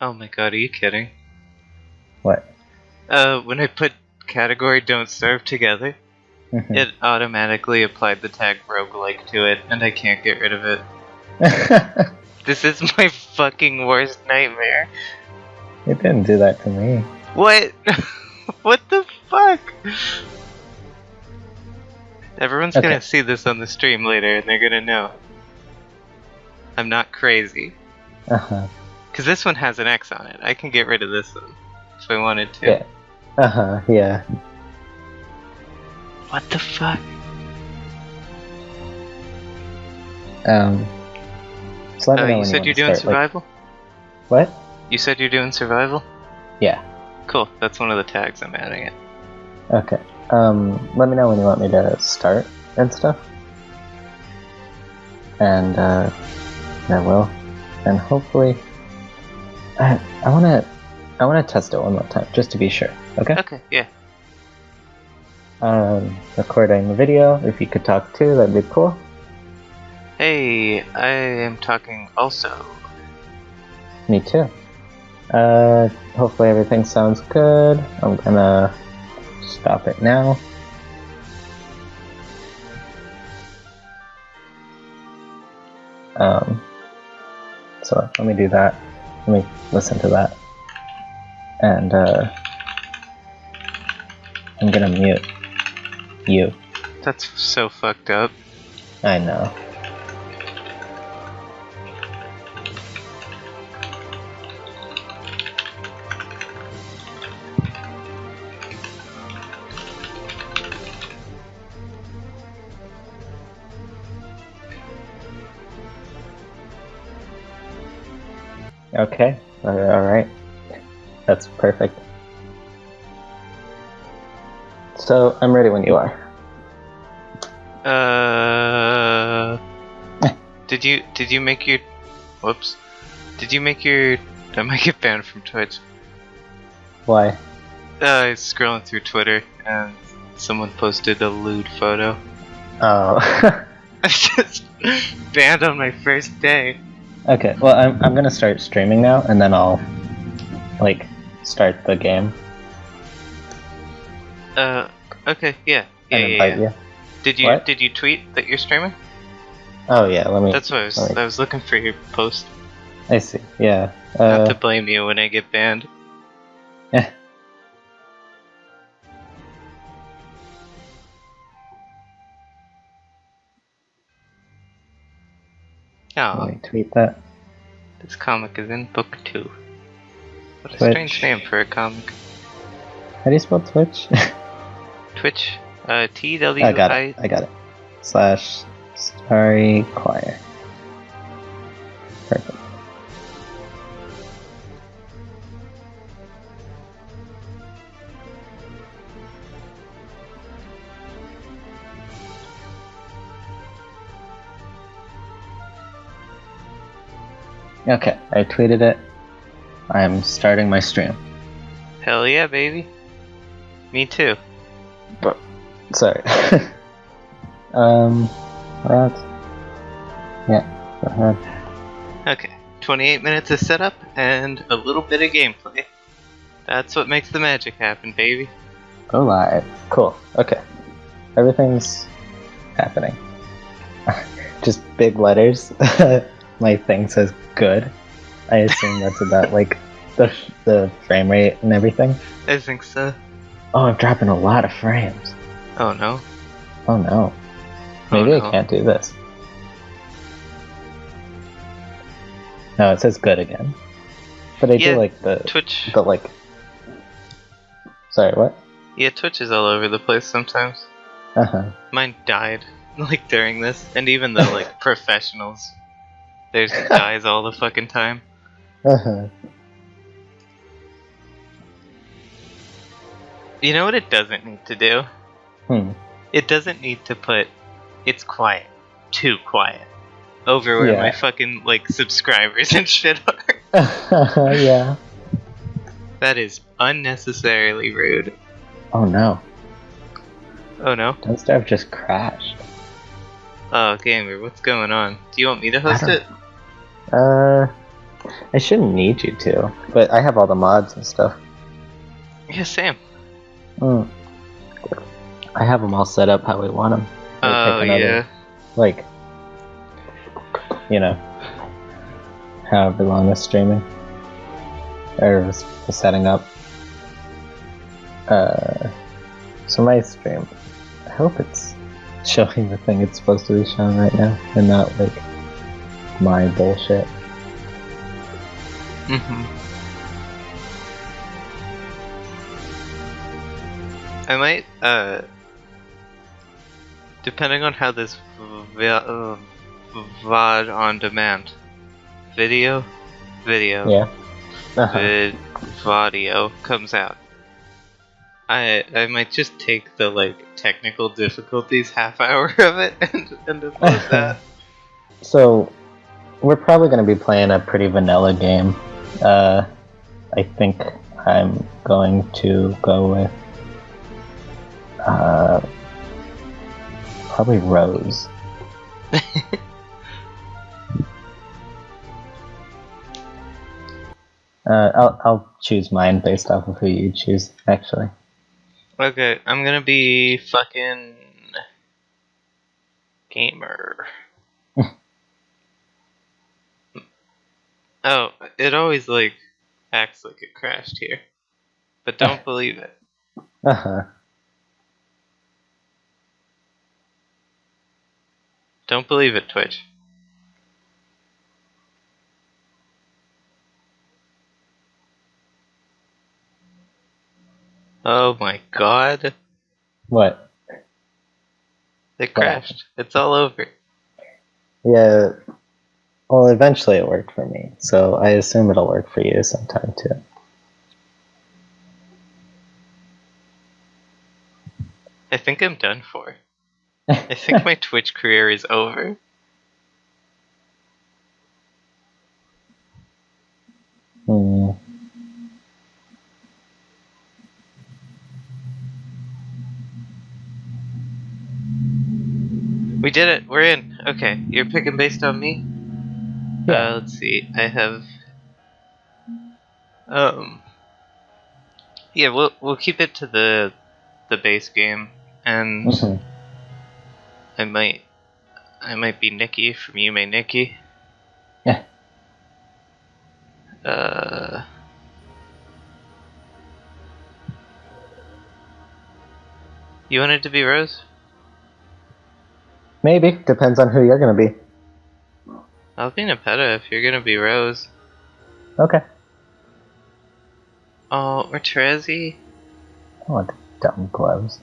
Oh my god, are you kidding? What? Uh, when I put category Don't Starve Together, Mhm. it automatically applied the tag roguelike to it, and I can't get rid of it. This is my fucking worst nightmare. it didn't do that to me. What? what the fuck? Everyone's Okay. gonna see this on the stream later, and they're gonna know. I'm not crazy. Uh huh. Because this one has an X on it. I can get rid of this one if I wanted to. Yeah. Uh huh. Yeah. What the fuck? Um. So Oh, you said want you're doing start, like- survival? what? You said you're doing survival? Yeah. Cool. That's one of the tags I'm adding it. Okay. Um. Let me know when you want me to start and stuff. And uh, I will. And hopefully, I I wanna I wanna test it one more time just to be sure. Okay. Okay, yeah. Um. Recording the video. If you could talk too, that'd be cool. Hey, I am talking also. Me too. Uh, hopefully everything sounds good. I'm gonna stop it now. Um, so let me do that. Let me listen to that. And, uh, I'm gonna mute you. That's so fucked up. I know. Okay, uh, alright. That's perfect. So, I'm ready when you are. Uh, did you did you make your? Whoops. Did you make your? I might get banned from Twitch. Why? Uh, I was scrolling through Twitter and someone posted a lewd photo. Oh. I just banned on my first day. Okay, well, I'm, I'm gonna start streaming now, and then I'll, like, start the game Uh, okay, yeah, yeah, and yeah. yeah. you. Did you What? did you tweet that you're streaming? Oh, yeah, let me. That's what I was. Alright. I was looking for your post. I see, yeah. Not Uh, to blame you when I get banned. eh. Oh, let me tweet that. this comic is in book two. What a Twitch. strange name for a comic. How do you spell Twitch? Twitch. Uh, T W I got it, I got it. Slash Starry Choir. Perfect. Okay, I tweeted it. I'm starting my stream. Hell yeah, baby. Me too. But Sorry. um, what? Yeah, go ahead. Okay. 28 minutes of setup and a little bit of gameplay. That's what makes the magic happen, baby. Go live. Cool. Okay. Everything's happening. Just big letters. My thing says good. I assume that's about like the the frame rate and everything. I think so. Oh, I'm dropping a lot of frames. Oh no. Oh no. Oh, Maybe no. I can't do this. No, it says good again. But I Yeah, do like the Twitch. the like. Sorry, what? Yeah, Twitch is all over the place sometimes. Uh huh. Mine died like during this, and even the like professionals, there's dies all the fucking time. Uh huh. You know what it doesn't need to do? Hmm. It doesn't need to put it's quiet, too quiet, over where Yeah. my fucking like subscribers and shit are. yeah. That is unnecessarily rude. Oh no. Oh no. Don't Starve just crashed. Oh, gamer, what's going on? Do you want me to host it? Uh, I shouldn't need you to, but I have all the mods and stuff. Yeah, same. Mm. I have them all set up how we want them. Oh yeah. Like, you know, however long it's streaming or setting up. Uh, so my stream, I hope it's showing the thing it's supposed to be showing right now, and not like my bullshit. hmm I might, uh, depending on how this v- uh, VOD on demand, video, video, Yeah. Uh-huh. vid, audio comes out. I I might just take the like technical difficulties half hour of it and and upload that. So, we're probably going to be playing a pretty vanilla game. Uh, I think I'm going to go with uh, probably Rose. Uh, I'll I'll choose mine based off of who you choose. Actually, Okay, I'm gonna be fucking gamer. Oh, it always like acts like it crashed here, but don't believe it. uh huh. Don't believe it, Twitch. Oh my god. What? It crashed. It's all over. Yeah. Well, eventually it worked for me, so I assume it'll work for you sometime too. I think I'm done for. I think my Twitch career is over. Hmm. We did it. We're in. Okay, you're picking based on me. Uh, let's see. I have. Um. Yeah, we'll we'll keep it to the the base game, and Mhm. I might I might be Nikki from Yume Nikki. Yeah. Uh. You wanted to be Rose? Maybe depends on who you're gonna be. I'll be Nepeta if you're gonna be Rose. Okay. Oh, or Terezi? I want the dumb gloves.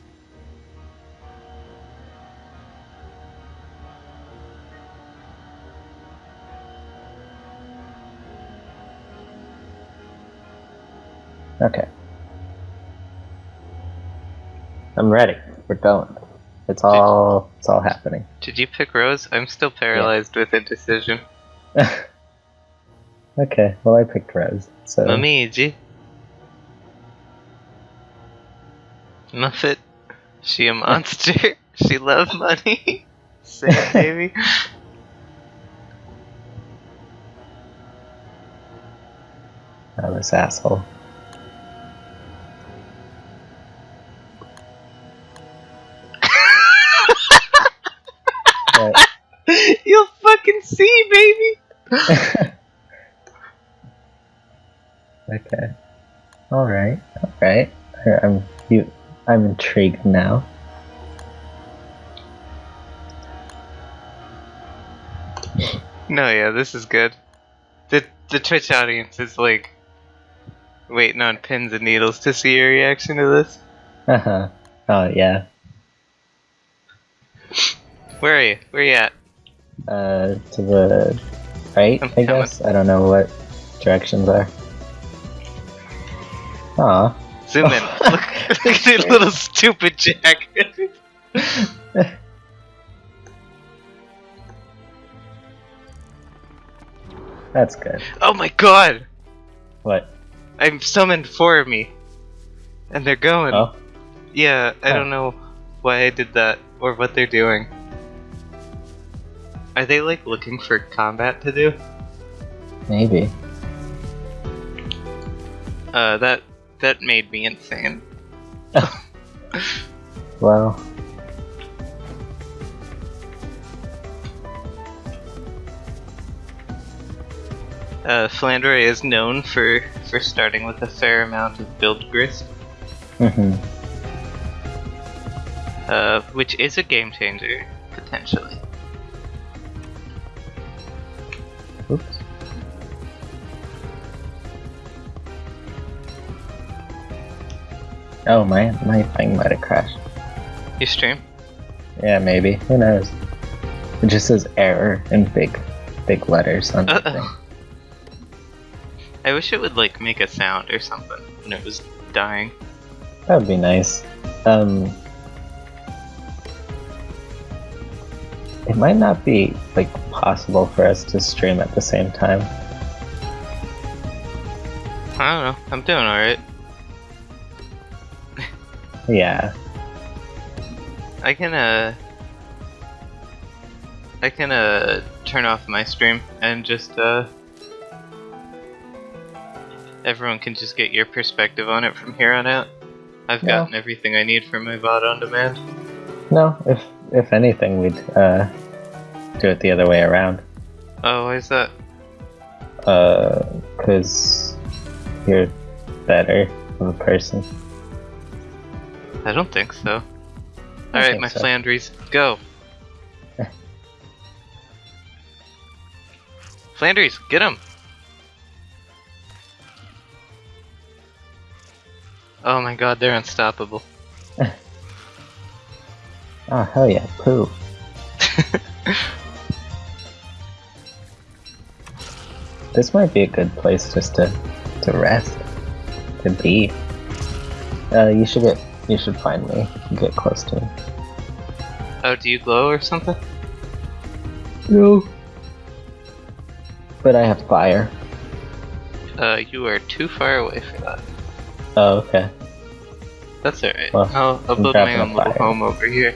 Okay. I'm ready. We're going. It's all it's all happening. Did you pick Rose? I'm still paralyzed with indecision. okay, well I picked Rose. So Momiji. Muffet. She a monster. she love money. Say baby. oh, this asshole. okay. All right. All right. I'm you. I'm intrigued now. No, yeah, this is good. The the Twitch audience is like waiting on pins and needles to see your reaction to this. Uh huh. Oh yeah. Where are you? Where are you at? Uh, to the right. I'm I guess. I don't know what directions are. Aw. Zoom in. look, look at your little stupid jacket. That's good. oh my god! What? I'm summoned four of me. And they're going. Oh. Yeah, I Huh. don't know why I did that or what they're doing. Are they like looking for combat to do? Maybe. Uh, that that made me insane. Well, Uh, Flandre is known for for starting with a fair amount of build grist, hmm uh, which is a game changer potentially. Oh, my my thing might have crashed. You stream? Yeah, maybe. Who knows? It just says error in big, big letters on the thing. Uh-oh. I wish it would like make a sound or something when it was dying. That would be nice. Um, it might not be like possible for us to stream at the same time. I don't know. I'm doing alright. Yeah. I can uh I can uh turn off my stream and just uh everyone can just get your perspective on it from here on out. I've gotten everything I need for my VOD on demand. No, if if anything, we'd uh do it the other way around. Oh, why is that? Uh, cause you're better of a person. I don't think so. Alright, my so. Flandres, go. Flandres, get him! Oh my god, they're unstoppable. Oh hell yeah, poo. This might be a good place just to to rest, to be. Uh, you should get you should find me. Get close to me. oh, do you glow or something? No. But I have fire. Uh, you are too far away for that. Oh, okay. That's alright. Well, I'll, I'll build my own little home over here.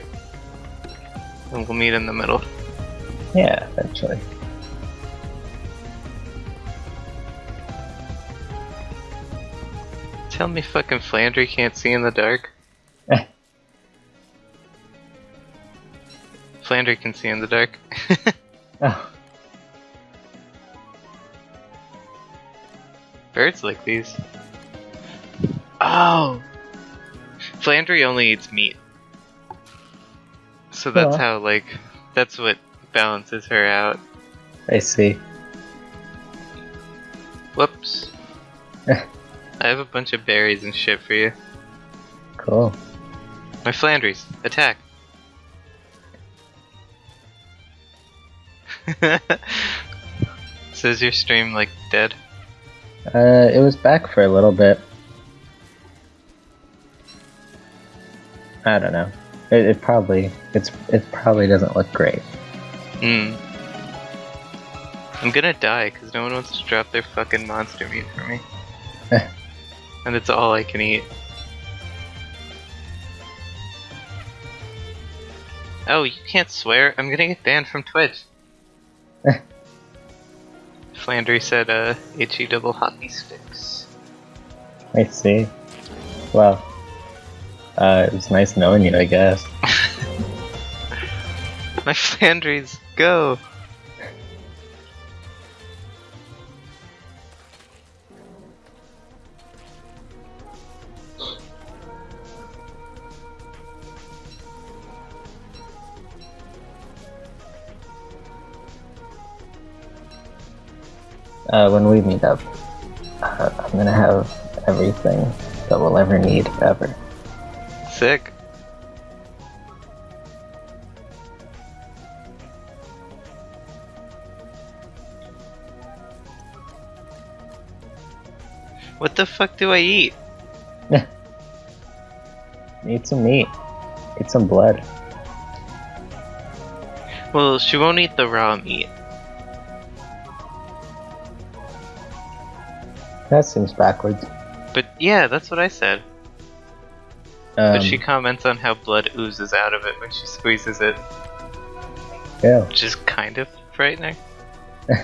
And we'll meet in the middle. Yeah, eventually. Tell me fucking Flandre can't see in the dark. Flandre can see in the dark. Oh, Birds like these. Oh! Flandre only eats meat. So that's Aw. how, like, that's what balances her out. I see. Whoops. I have a bunch of berries and shit for you. Cool. My Flandres, attack! so is your stream like dead? Uh, it was back for a little bit. I don't know. It, it probably it's it probably doesn't look great. Hmm. I'm gonna die because no one wants to drop their fucking monster meat for me. And it's all I can eat. Oh, you can't swear. I'm gonna get banned from Twitch. Flandre said, uh, HE double hockey sticks. I see. Well, uh, it was nice knowing you, I guess. My Flandres, go! Uh, when we meet up, uh, I'm gonna have everything that we'll ever need ever. Sick. What the fuck do I eat? Eat some meat. Eat some blood. Well, she won't eat the raw meat. That seems backwards. But yeah, that's what I said. Um, But she comments on how blood oozes out of it when she squeezes it, yeah. which is kind of frightening.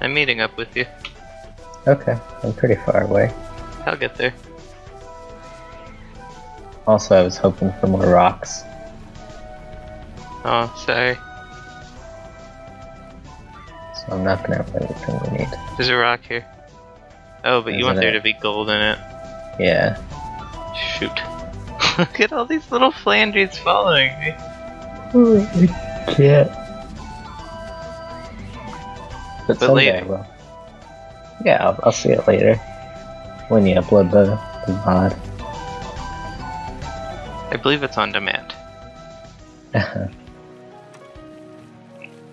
I'm meeting up with you. Okay, I'm pretty far away. I'll get there. Also, I was hoping for more rocks. Oh, sorry. I'm not gonna have everything we need. There's a rock here. Oh, but you want Isn't there to be gold in it. Yeah. Shoot. Look at all these little Flandres following me. Yeah. But, But later. I will. Yeah, I'll, I'll see it later. When you upload the, the mod. I believe it's on demand.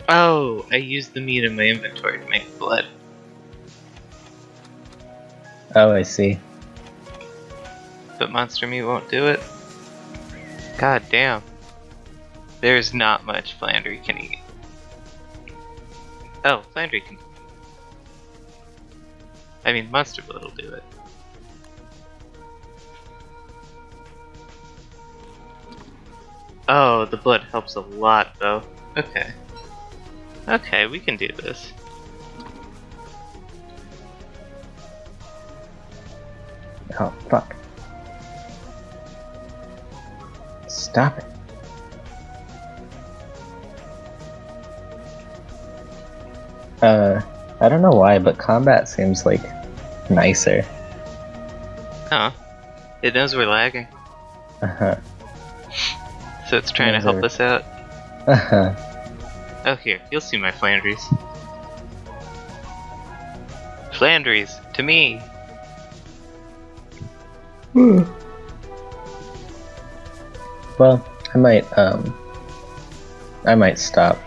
Oh, I used the meat in my inventory to make blood. oh, I see. But monster meat won't do it. God damn. There's not much Flandre can eat. Oh, Flandre can. I mean, monster blood will do it. Oh, the blood helps a lot, though. Okay. Okay, we can do this. Oh, fuck. Stop it. Uh, I don't know why, but combat seems like nicer. Huh. It knows we're lagging, Uh-huh. so it's trying to help us out. Uh-huh. Oh, here, you'll see my Flandres. Flandres, to me! Well, I might, um, I might stop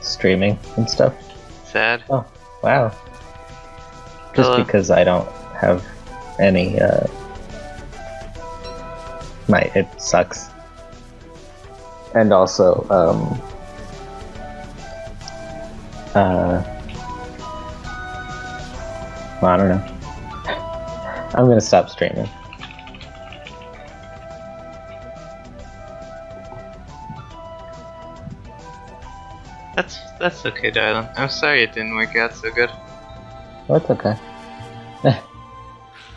streaming and stuff. Sad. Oh, wow. Just Hello. because I don't have any, uh, my, it sucks. And also, um, uh, well, I don't know. I'm gonna stop streaming. That's that's okay, darling. I'm sorry it didn't work out so good. Oh, it's okay.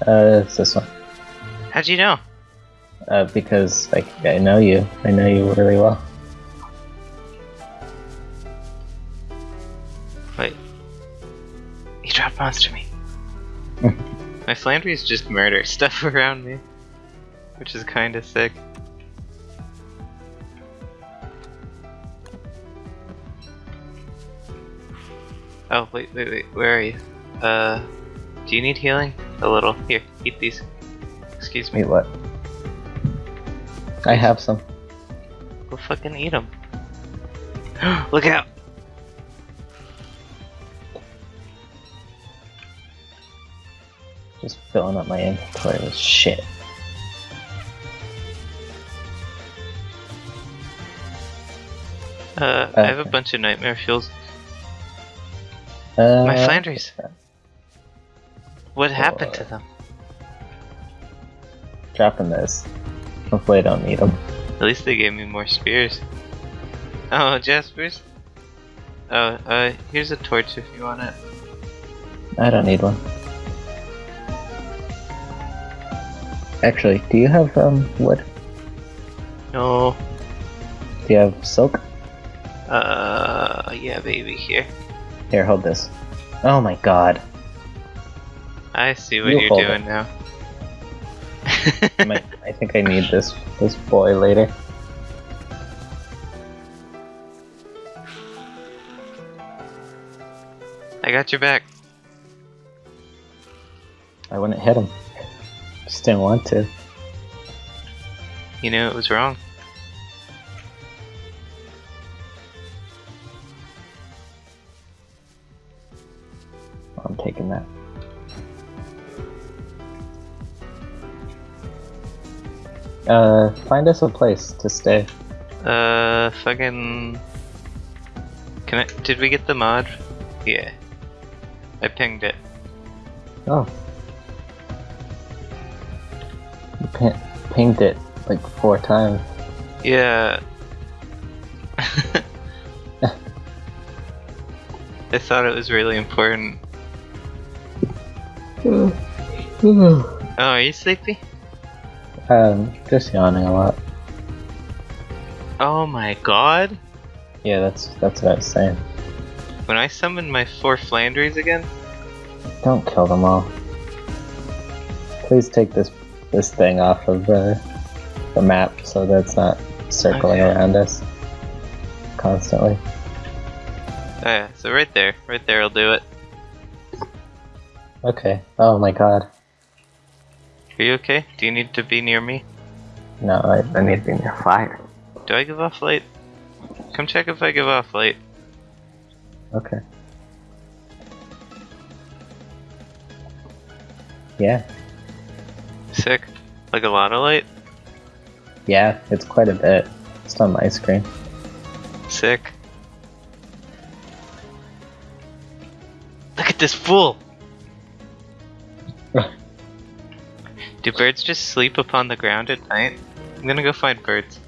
uh, it's this one. How'd you know? Uh, because like I know you, I know you really well. You dropped monster meat. my Flandres just murder stuff around me. Which is kinda sick. Oh, wait, wait, wait, where are you? Uh, do you need healing? A little. Here, eat these. Excuse me. Wait, what? I have some. Go fucking eat them. Look out! Just filling up my inventory with shit. Uh, I have a bunch of nightmare fuels. Uh, My Flandres. What happened to uh, them? Dropping this. Hopefully I don't need them. At least they gave me more spears. Oh, Jaspers? Oh, uh, here's a torch if you want it. I don't need one. Actually, do you have um wood? No. Do you have silk? Uh, yeah, baby, here. Here, hold this. Oh my god. I see what You you're doing it. now. I, might, I think I need this this boy later. I got your back. I wouldn't hit him. Just didn't want to. You knew it was wrong. I'm taking that. Uh, find us a place to stay. Uh, fucking. Can I? Did we get the mod? Yeah. I pinged it. Oh. Pin- pinged it like four times. Yeah. I thought it was really important. Oh, are you sleepy? Um, just yawning a lot. Oh my god. Yeah, that's that's what I was saying. When I summon my four Flandres again, Don't kill them all. Please take this this thing off of the the map so that it's not circling Okay. around us constantly. oh yeah, so right there, right there will do it. Okay. Oh my god. Are you okay? Do you need to be near me? No, I, I need to be near fire. Do I give off light? Come check if I give off light. Okay. Yeah. Sick. Like a lot of light? Yeah, it's quite a bit. It's on my screen. Sick. Look at this fool! Do birds just sleep upon the ground at night? I'm gonna go find birds.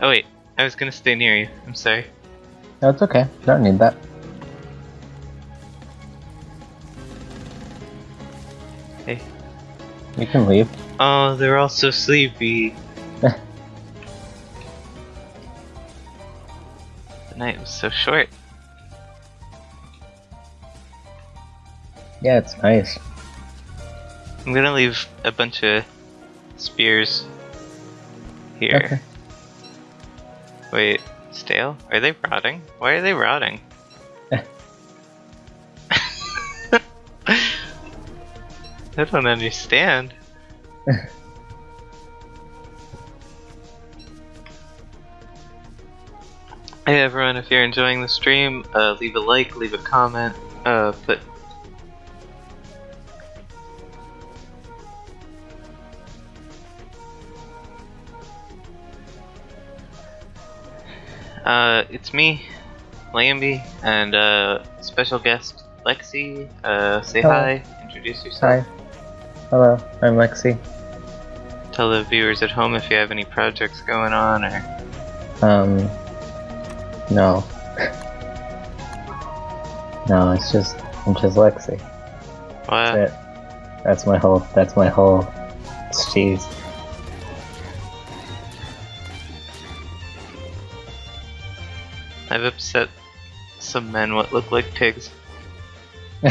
Oh wait, I was gonna stay near you. I'm sorry. No, it's okay. Don't need that. Hey. You can leave. Oh, they're all so sleepy. the night was so short. Yeah, it's nice. I'm gonna leave a bunch of spears here. Okay. Wait, stale? Are they rotting? Why are they rotting? I don't understand. Hey everyone, if you're enjoying the stream, uh, leave a like, leave a comment, uh, put Uh, it's me, Lambie, and uh, special guest Lexi. Uh, say Hello. hi, introduce yourself. Hi. Hello, I'm Lexi. Tell the viewers at home if you have any projects going on, or Um, no. no, it's just, I'm just Lexi. what? That's it. That's my whole, that's my whole cheese. I've upset some men what look like pigs.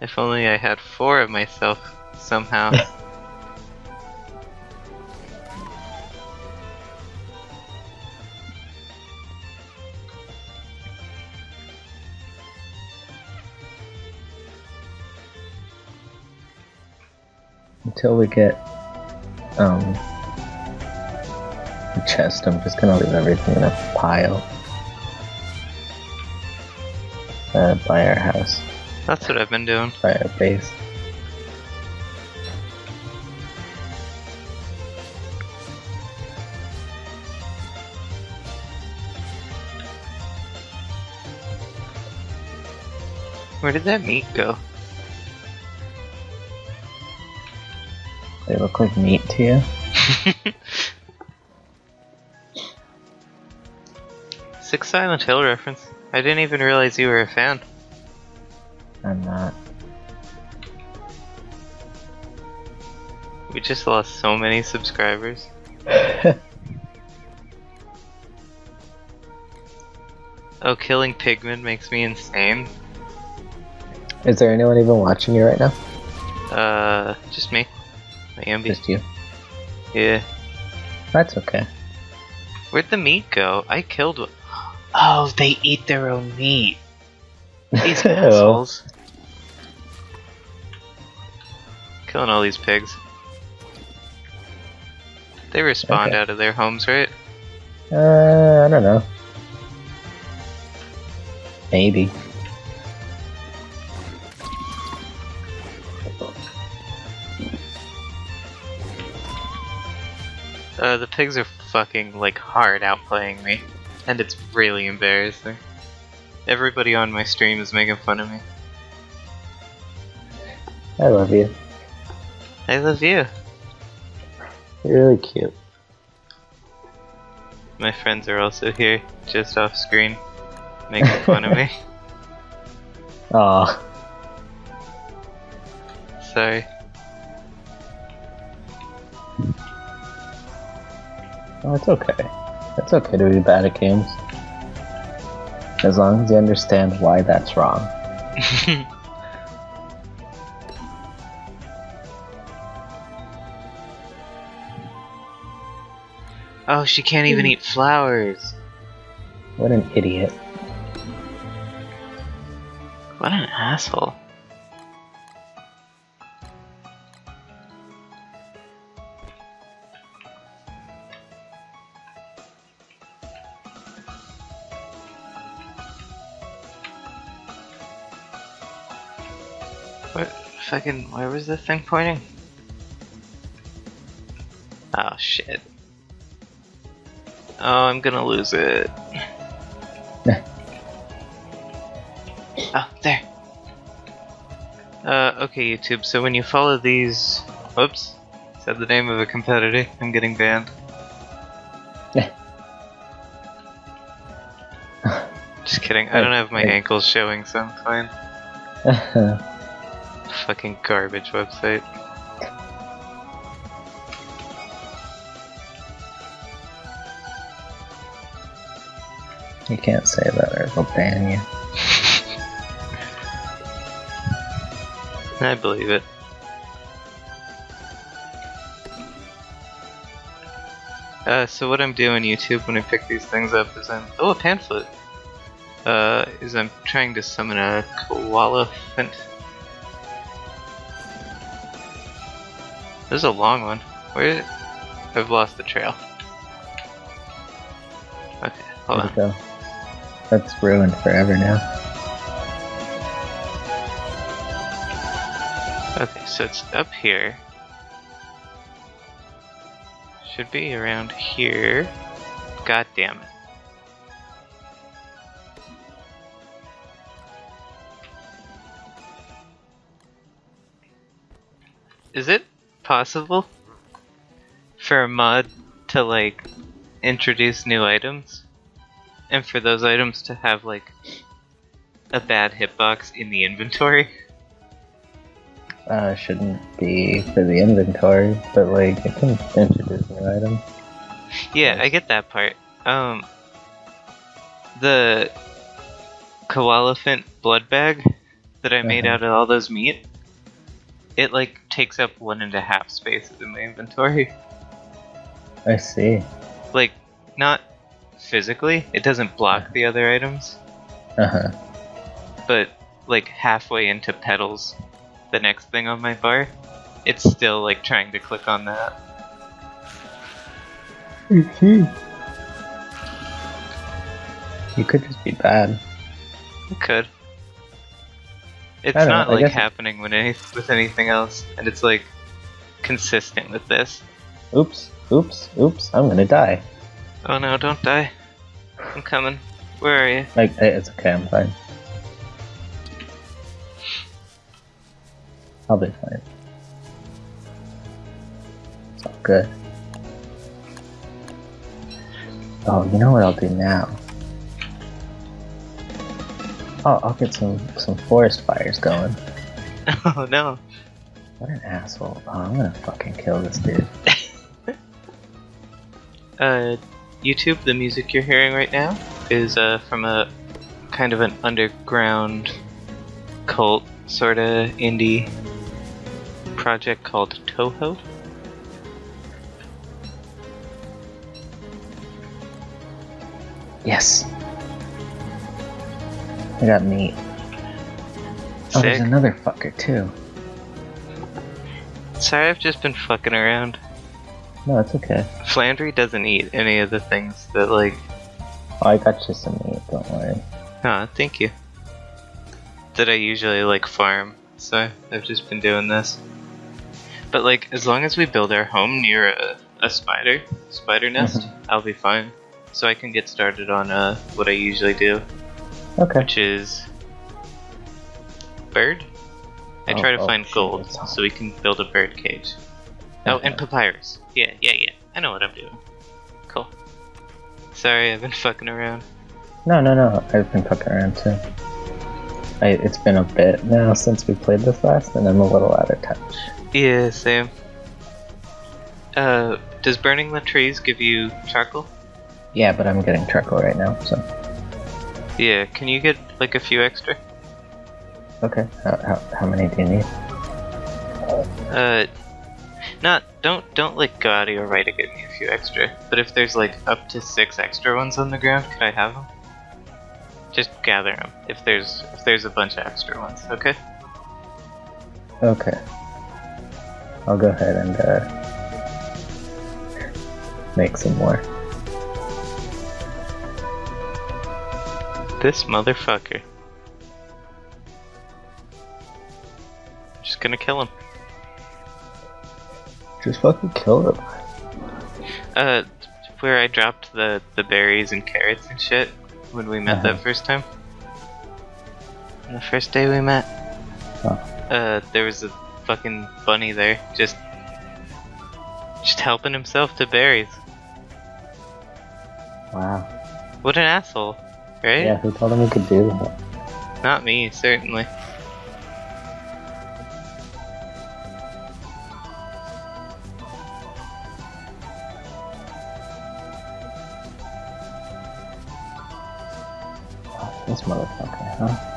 if only I had four of myself somehow. Until we get, um, chest, I'm just gonna leave everything in a pile. Uh, by our house, That's what I've been doing. by our base. Where did that meat go? They look like meat to you? Six Silent Hill reference. I didn't even realize you were a fan. I'm not. We just lost so many subscribers. Oh, killing pigmen makes me insane. Is there anyone even watching you right now? Uh, just me. Ambi. Just you. Yeah. That's okay. Where'd the meat go? I killed one. Oh, they eat their own meat. These assholes. Killing all these pigs. They respawned Okay. out of their homes, right? Uh, I don't know. Maybe. Uh, the pigs are fucking, like, hard outplaying me. And it's really embarrassing. Everybody on my stream is making fun of me. I love you. I love you. You're really cute. My friends are also here, just off screen, making fun of me. Aw. Sorry. Oh, it's okay. It's okay to be bad at games. As long as you understand why that's wrong. oh, she can't even eat flowers. What an idiot. What an asshole. Fucking where was the thing pointing? Oh shit. Oh, I'm gonna lose it. Oh, there. Uh, okay, YouTube. So when you follow these, whoops, said the name of a competitor. I'm getting banned. Just kidding. I don't have my ankles showing, so I'm fine. Fucking garbage website. you can't say that or they'll ban you. I believe it. Uh, so what I'm doing YouTube when I pick these things up is I'm oh a pamphlet. Uh, is I'm trying to summon a koala. This is a long one. Where? I've lost the trail. Okay, hold on. go. That's ruined forever now. Okay, so it's up here. Should be around here. God damn it. Is it possible for a mod to like introduce new items and for those items to have like a bad hitbox in the inventory? Uh, shouldn't be for the inventory, but like it can introduce new items. Yeah, I get that part. Um, the koalefant blood bag that I made Uh-huh. out of all those meat, it like takes up one and a half spaces in my inventory. I see. Like, not physically, it doesn't block the other items, Uh huh. but like halfway into petals, the next thing on my bar, it's still like trying to click on that. hmm You could just be bad. It could. It's don't know, like happening with any with anything else, and it's like consistent with this. Oops, oops, oops, I'm gonna die. Oh no! Don't die! I'm coming. Where are you? Like, it's okay, I'm fine. I'll be fine. It's all good. Oh, you know what I'll do now? Oh, I'll get some some forest fires going. Oh no! What an asshole! Oh, I'm gonna fucking kill this dude. Uh, YouTube. The music you're hearing right now is uh from a kind of an underground cult sort of indie project called Touhou. Yes. I got meat. Oh, there's another fucker too. Sorry, I've just been fucking around. No, it's okay. Flandre doesn't eat any of the things that like Oh, I got you some meat. Don't worry. Ah, thank you. That I usually like farm, so I've just been doing this. But like, as long as we build our home near a, a spider, spider nest, I'll be fine. So I can get started on uh, what I usually do, Okay. which is bird. I Oh, try to oh, find shit, gold so we can build a bird cage. Oh, and papyrus. Yeah, yeah, yeah. I know what I'm doing. Cool. Sorry, I've been fucking around. No, no, no. I've been fucking around too. I, it's been a bit now since we played this last, and I'm a little out of touch. Yeah, same. Uh, does burning the trees give you charcoal? Yeah, but I'm getting charcoal right now, so Yeah, can you get like a few extra? okay. How, how, how many do you need? Uh, not don't don't like go out of your way to get me a few extra. But if there's like up to six extra ones on the ground, could I have them? Just gather them if there's if there's a bunch of extra ones. Okay. Okay. I'll go ahead and uh, make some more. This motherfucker. Just gonna kill him. Just fucking kill him. Uh, where I dropped the the berries and carrots and shit when we met Uh-huh. that first time. The first day we met. Oh. Uh, there was a fucking bunny there, just just helping himself to berries. Wow. What an asshole, right? Yeah, who told him he could do that? Not me, certainly. This motherfucker, huh?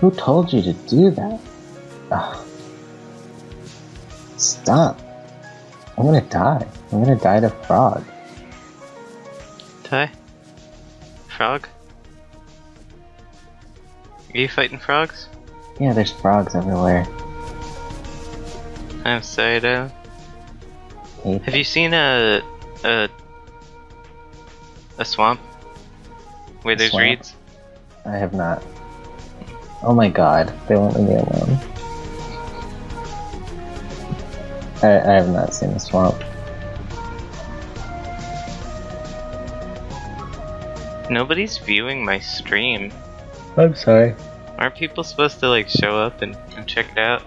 Who told you to do that? Ugh. Stop. I'm gonna die. I'm gonna die to frog. Ty? Frog? Are you fighting frogs? Yeah, there's frogs everywhere. I'm sorry. Hate Have you seen a a a swamp where A there's swamp? reeds? I have not. Oh my god, they won't leave me alone. I, I have not seen the swamp. Nobody's viewing my stream. I'm sorry. Aren't people supposed to like show up and, and check it out?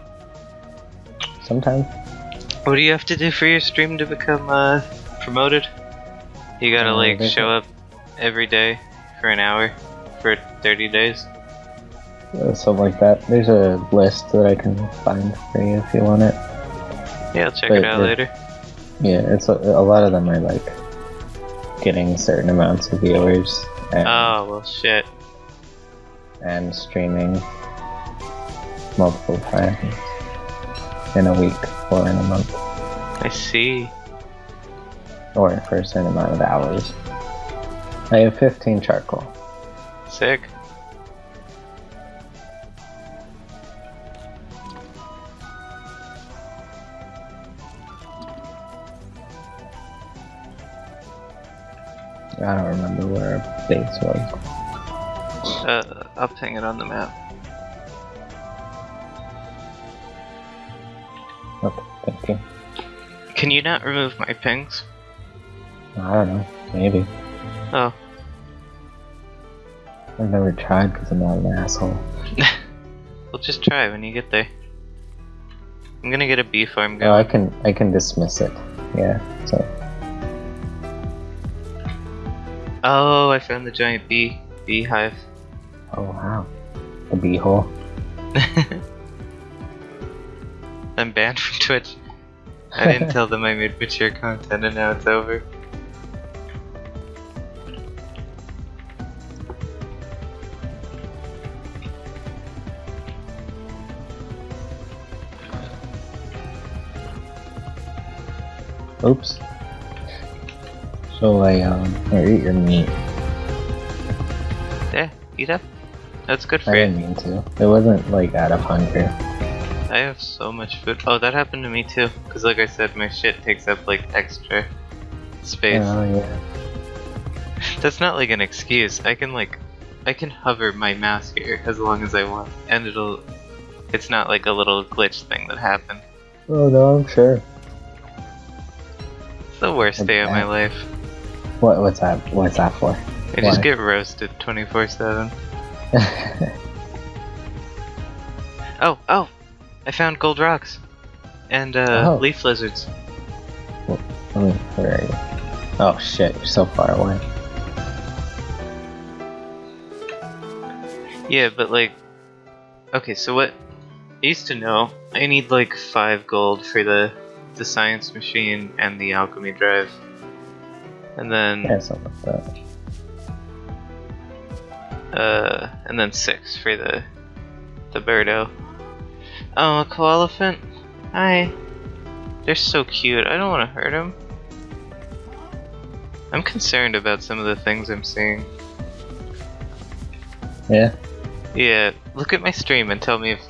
Sometimes. What do you have to do for your stream to become uh, promoted? You gotta Uh, like show up every day for an hour for 30 days. uh, Something like that. There's a list that I can find for you if you want it. Yeah, I'll check But it out the- later. Yeah, it's a, a lot of them are like getting certain amounts of viewers and, Oh well, shit. and streaming multiple times in a week or in a month I see. or for a certain amount of hours. I have 15 charcoal. Sick. I don't remember where our base was. Uh, I'll ping it on the map. Okay, thank you. Can you not remove my pings? I don't know. Maybe. Oh, I've never tried because I'm not an asshole. well, just try when you get there. I'm gonna get a bee farm Oh, I can I can dismiss it. Yeah. So Oh, I found the giant bee beehive. oh wow, the beehole. I'm banned from Twitch. I didn't tell them I made mature content and now it's over. Oops. So I um I eat your meat. Yeah, eat up. That's good I for you. didn't mean to. It wasn't like out of hunger. I have so much food. Oh, that happened to me too. Cause like I said, my shit takes up like extra space. Oh yeah. That's not like an excuse. I can like, I can hover my mouse here as long as I want, and it'll. It's not like a little glitch thing that happened. Oh no, I'm sure. It's the worst day of my life. What what's that? What's that for? I just get roasted 24 7. Oh, oh! I found gold rocks! And, uh, Oh. leaf lizards. Let me, where are you? Oh shit, you're so far away. Yeah, but like. Okay, so what. I used to know I need like 5 gold for the, the science machine and the alchemy drive. And then. Yeah, something like that. Uh, and then six for the the birdo. Oh, a koalefant. Hi. They're so cute. I don't want to hurt them. I'm concerned about some of the things I'm seeing. Yeah? Yeah, look at my stream and tell me if.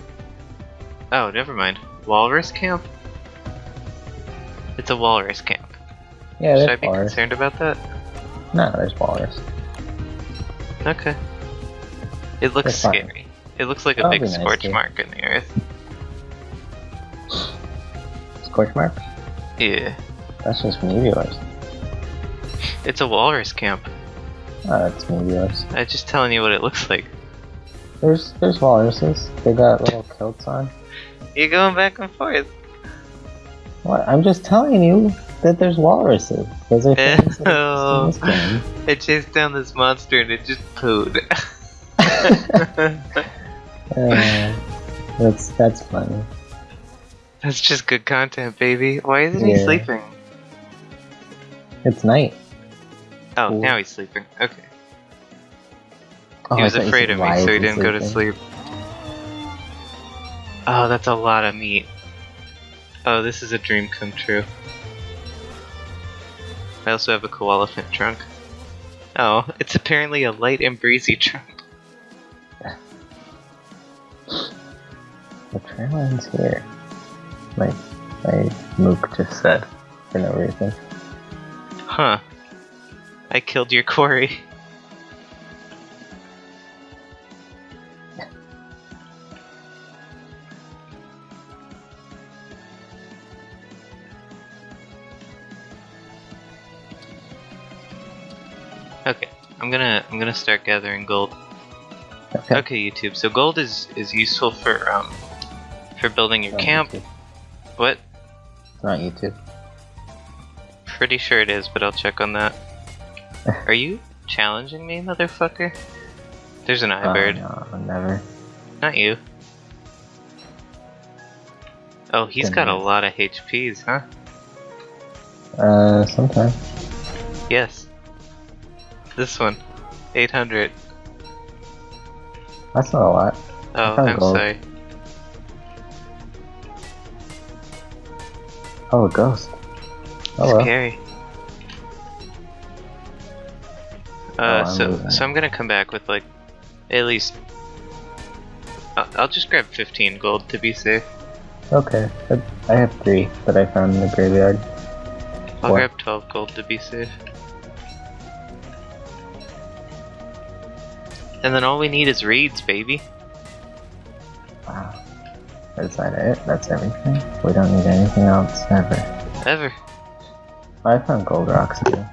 Oh, never mind. Walrus camp. It's a walrus camp. Yeah, Should I be walrus. concerned about that? No, there's walrus. Okay. It looks scary. It looks like a That'll big nice, scorch too. mark in the earth. Scorch mark? Yeah. That's just meteors. It's a walrus camp. Ah, oh, it's meteors. I'm just telling you what it looks like. There's there's walruses. They got little kilts on. You're going back and forth. What? I'm just telling you that there's walruses. Those are things that in this I chased down this monster and it just pooed. Uh, that's that's funny. That's just good content, baby. Why isn't he sleeping? It's night. Oh, Cool. now he's sleeping. Okay. Oh, he was afraid of me, so he didn't go to sleep. Oh, that's a lot of meat. Oh, this is a dream come true. I also have a koalefant trunk. Oh, it's apparently a light and breezy trunk. The trail ends here. My my mook just said for no reason. Huh. I killed your quarry. I'm gonna start gathering gold. Okay. Okay, YouTube. So gold is is useful for um for building your camp. YouTube. What? It's not YouTube. Pretty sure it is, but I'll check on that. Are you challenging me, motherfucker? There's an Oh, iBird. no, never. Not you. Oh, he's Good got a lot of HPs, huh? Uh, sometimes. Yes. This one. 800. That's not a lot. Oh, I'm gold. sorry. Oh, a ghost. Oh well. Scary. Oh, Uh, I'm so, losing so. I'm gonna come back with like, at least. I'll, I'll just grab 15 gold to be safe. Okay. I have three that I found in the graveyard. I'll grab 12 gold to be safe. And then all we need is reeds, baby. Wow. Is that it? That's everything? We don't need anything else ever. Ever. I found gold rocks too.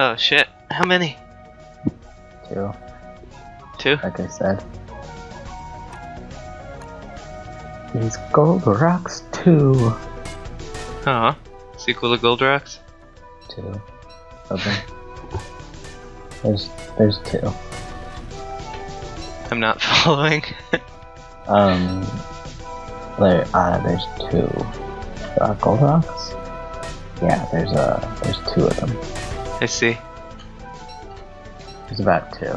Oh shit. How many? Two. Two? like I said. These gold rocks too. Aw. Sequel to Gold Rocks? Two. Okay. There's there's two. I'm not following. Um, there uh there's two. Uh, gold rocks. Yeah, there's uh there's two of them. I see. There's about two.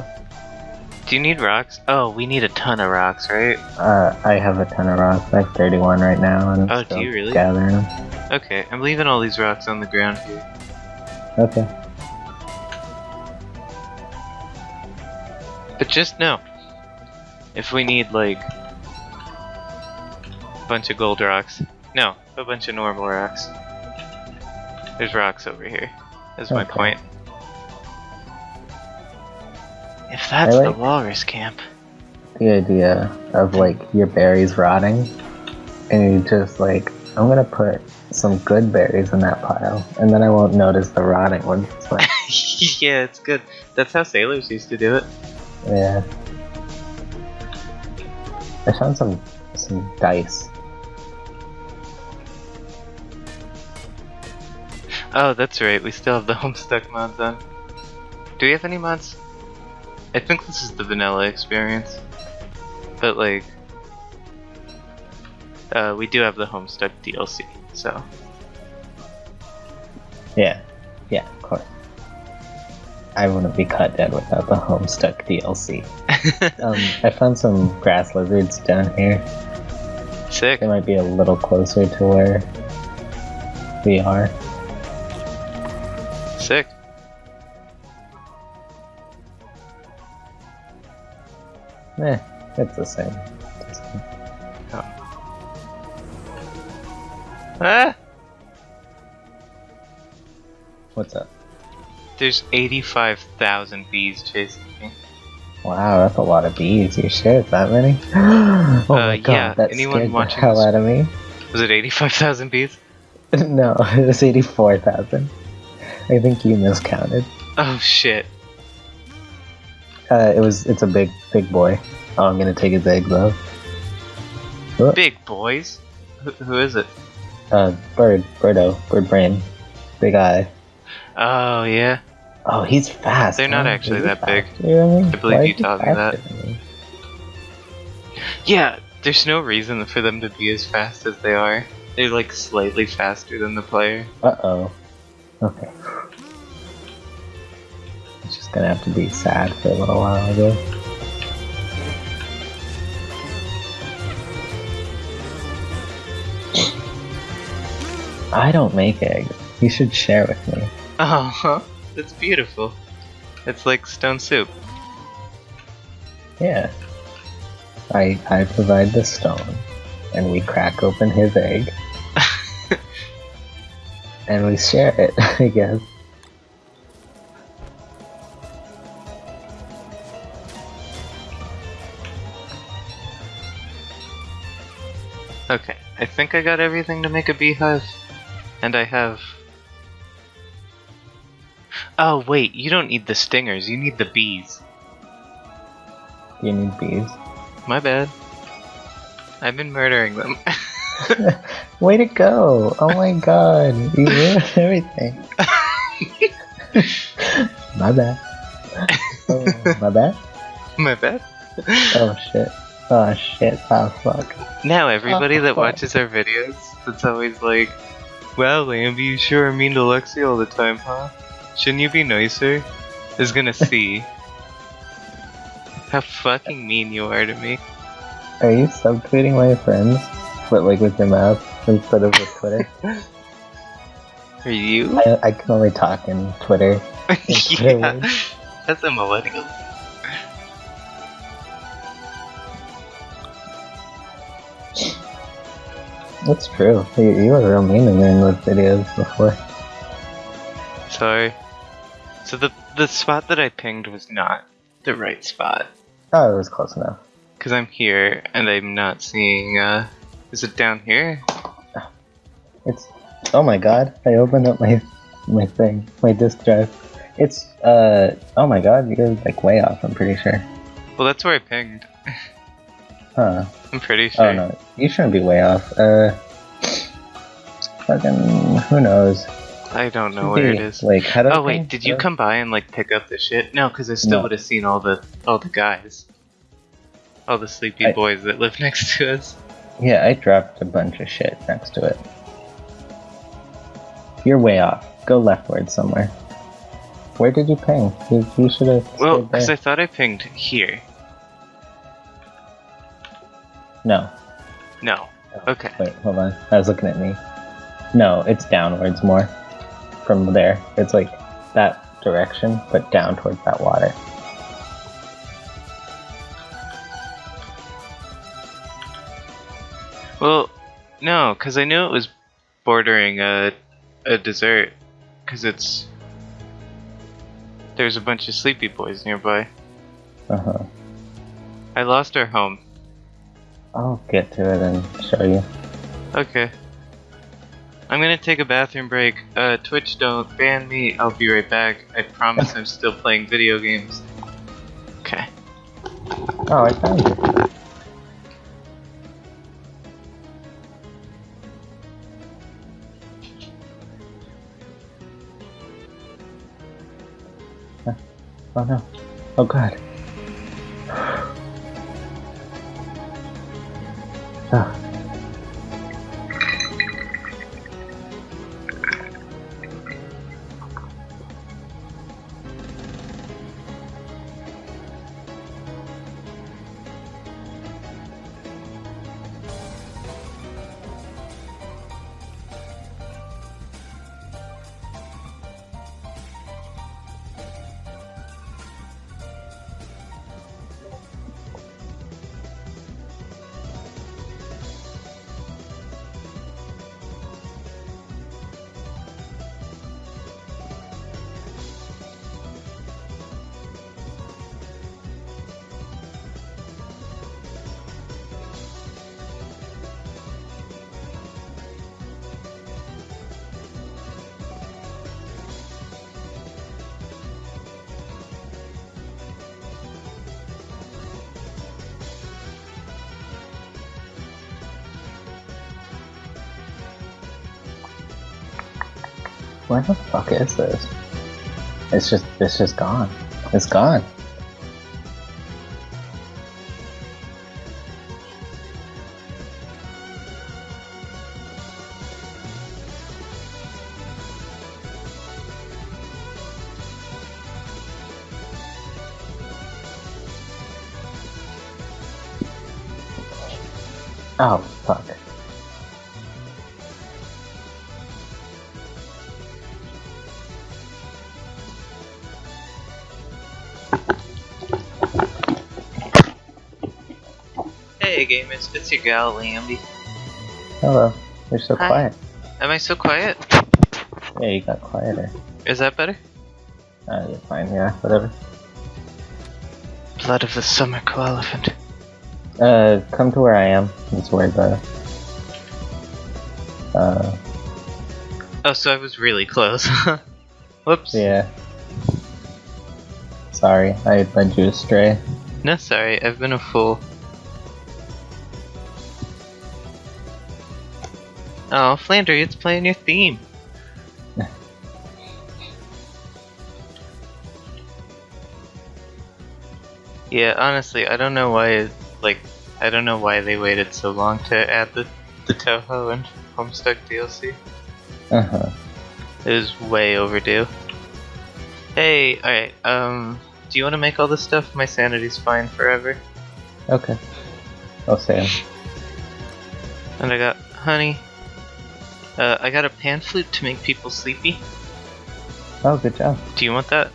Do you need rocks? Oh, we need a ton of rocks, right? Uh, I have a ton of rocks. I have 31 right now, and I'm Oh, do still you really? gathering them. Okay, I'm leaving all these rocks on the ground here. Okay. But just know, if we need like a bunch of gold rocks, no, a bunch of normal rocks. There's rocks over here. That's my point. If that's like- the walrus camp, The idea of like your berries rotting, and you just like, I'm gonna put some good berries in that pile, and then I won't notice the rotting ones. It's like, yeah, it's good. That's how sailors used to do it. Yeah. I found some some dice. Oh, that's right. We still have the Homestuck mods on. Do we have any mods? I think this is the vanilla experience. But like, uh, we do have the Homestuck DLC. So Yeah. Yeah, of course. I wouldn't be cut dead without the Homestuck DLC. Um, I found some grass lizards down here. sick. They might be a little closer to where we are. Sick. Eh, it's the same. Ah, What's up? There's 85,000 bees chasing me. Wow, that's a lot of bees. You sure it's that many? oh my Uh, god, yeah, that anyone scared the hell this- out of me. Was it 85,000 bees? no, it was 84,000. I think you miscounted. Oh shit. Uh, it was, it's a big, big boy. Oh, I'm gonna take his egg though. Big boys? Who, who is it? Uh, bird, birdo, bird brain. Big eye. Oh yeah. Oh, he's fast. They're not huh? actually that big. faster than me? I believe you taught me that. me? Yeah, there's no reason for them to be as fast as they are. They're like slightly faster than the player. Uh-oh. Okay. It's just gonna have to be sad for a little while, I guess. I don't make eggs. You should share with me. Oh, that's beautiful. It's like stone soup. Yeah. I I provide the stone, and we crack open his egg, and we share it. I guess. Okay, I think I got everything to make a beehive. And I have. Oh, wait, you don't need the stingers, you need the bees. You need bees. My bad. I've been murdering them. Way to go! Oh my god, you ruined everything. my bad. Oh, my bad? My bad. Oh shit. Oh shit. Oh fuck. Now, everybody Oh, that fuck. watches our videos, that's always like, Wow, Lamby, you sure are mean to Lexi all the time, huh? Shouldn't you be nicer? Is gonna see how fucking mean you are to me. Are you subtweeting my friends? But like with your mouth instead of with Twitter? Are you? I, I can only talk in Twitter. yeah, that's a millennial. That's true. You, you were real mean to me in those videos before. Sorry. So the the spot that I pinged was not the right spot. Oh, it was close enough. Because I'm here and I'm not seeing, uh. Is it down here? It's oh my god! I opened up my my thing, my disk drive. It's uh oh my god! You're like way off. I'm pretty sure. Well, that's where I pinged. Huh? I'm pretty sure. Oh no, you shouldn't be way off. Uh, fucking who knows? I don't know where it is. Like I Oh wait, did you How do I- come by and like pick up the shit? No, because I still No. would have seen all the all the guys, all the sleepy I- boys that live next to us. Yeah, I dropped a bunch of shit next to it. You're way off. Go leftward somewhere. Where did you ping? You, you should have. Well, because. I thought I pinged here. No. No. Oh, okay. Wait, hold on. I was looking at me. No, it's downwards more. From there. It's like that direction, but down towards that water. Well, no, because I knew it was bordering a a desert, because it's there's a bunch of sleepy boys nearby. Uh huh. I lost our home. I'll get to it and show you. Okay. I'm gonna take a bathroom break. Uh, Twitch, don't ban me. I'll be right back. I promise I'm still playing video games. Okay. Oh, I found you. Oh no. Oh god. Ah. fuck is this? It's just, it's just gone. It's gone. Gamers, it's gal, Lamby. Hello. You're so Hi. quiet. Am I so quiet? Yeah, you got quieter. Is that better? Uh, you're fine, yeah, whatever. Blood of the summer koalefant. Uh, come to where I am. It's where the. Uh, Oh, so I was really close. Whoops. yeah. Sorry, I led you astray. No, sorry, I've been a fool. Oh, Flandre, it's playing your theme. yeah, honestly, I don't know why, like, I don't know why they waited so long to add the, the Touhou and Homestuck DLC. Uh huh. It was way overdue. Hey, alright, um, do you want to make all this stuff? My sanity's fine forever. Okay. Oh, Sam. And I got honey. Uh, I got a pan flute to make people sleepy. Oh, good job. Do you want that?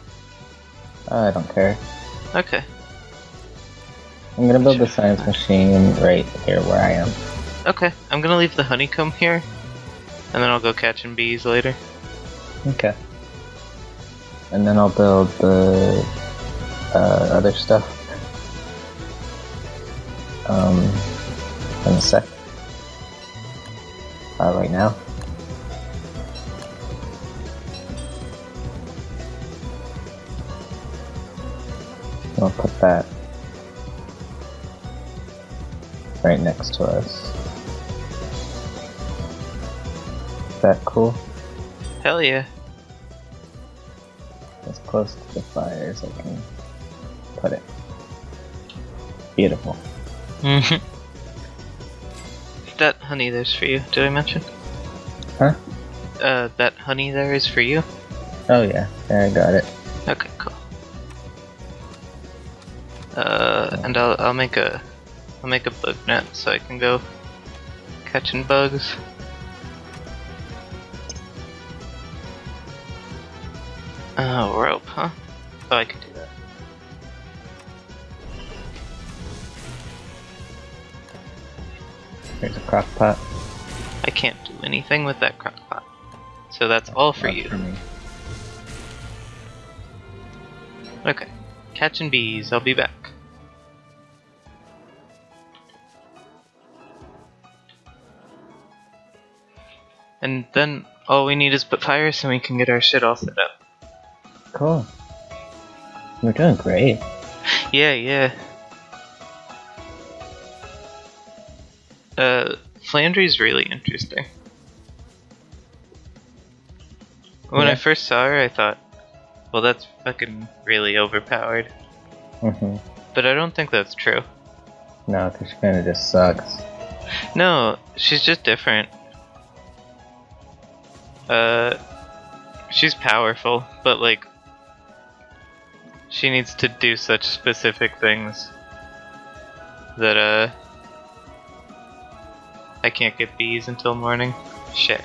I don't care. Okay. I'm gonna build the science machine right here where I am. Okay, I'm gonna leave the honeycomb here. And then I'll go catching bees later. Okay. And then I'll build the uh, other stuff. Um, in a sec. Uh, right now. I'll put that right next to us. Is that cool? Hell yeah. as close to the fire as I can put it. Beautiful. Mhm. that honey there's for you. Did I mention? Huh? Uh, that honey there is for you? Oh yeah, I got it. Uh, and I'll I'll make a I'll make a bug net so I can go catching bugs. Oh, rope, huh? Oh, I could do that. There's a crock pot. I can't do anything with that crock pot. So that's all for Not you. For. Okay. Catching bees, I'll be back. And then all we need is papyrus and we can get our shit all set up. Cool. We're doing great. Yeah, yeah. Uh, Flandre's really interesting. When I first saw her, I thought, well, that's fucking really overpowered. hmm But I don't think that's true. No, because she kind of just sucks. No, she's just different. Uh, she's powerful, but like, she needs to do such specific things that uh, I can't get bees until morning. Shit.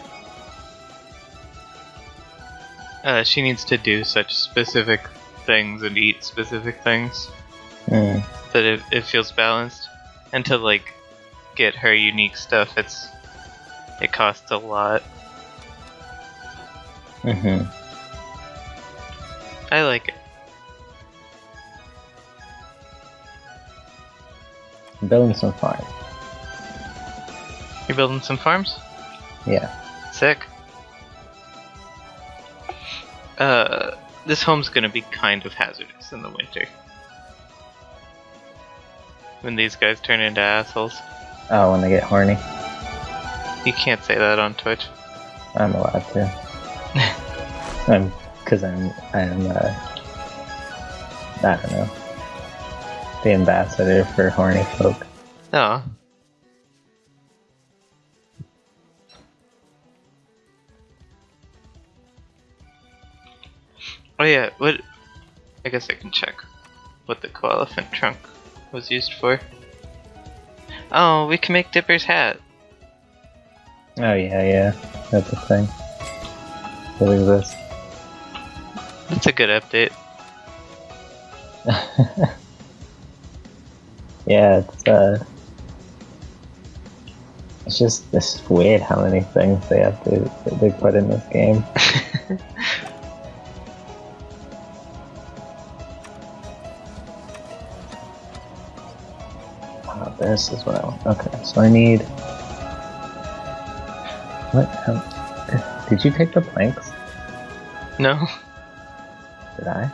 Uh, she needs to do such specific things and eat specific things Mm. that it, it feels balanced. And to like get her unique stuff, it's it costs a lot. hmm I like it. Building some farms. You're building some farms? Yeah. Sick. Uh, this home's gonna be kind of hazardous in the winter. When these guys turn into assholes. Oh, when they get horny, You can't say that on Twitch. I'm allowed to. I'm, cause I'm, I'm, uh, I don't know, the ambassador for horny folk. No. Oh yeah, what? I guess I can check what the koalefant trunk was used for. Oh, we can make Dipper's hat. Oh yeah, yeah, that's a thing. It exists. That's a good update. yeah, it's uh, it's just it's weird how many things they have to they put in this game. this is what I want. Okay, so I need. What? Um, did you take the planks? no, Did I?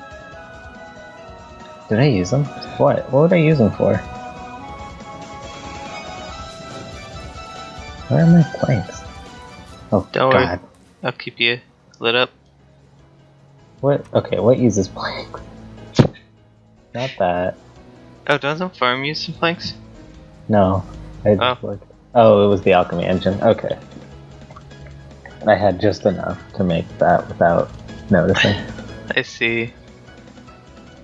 Did I use them? What? What would I use them for? Where are my planks? Oh Don't worry. I'll keep you lit up. What? Okay, what uses planks? Not that. Oh, doesn't farm use some planks? No. I Oh. Oh, it was the alchemy engine. Okay. I had just enough to make that without noticing. I see.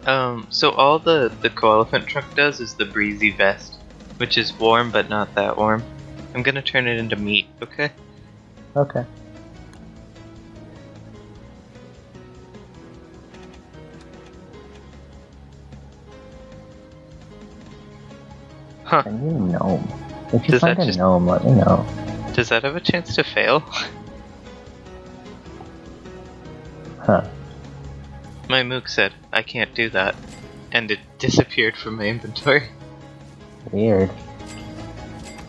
Um, so all the the koalefant truck does is the breezy vest, which is warm but not that warm. I'm gonna turn it into meat, okay? Okay. Huh. I need a gnome. If you Does find that a just- gnome, let me know. Does that have a chance to fail? Huh. My mook said I can't do that, and it disappeared from my inventory. Weird.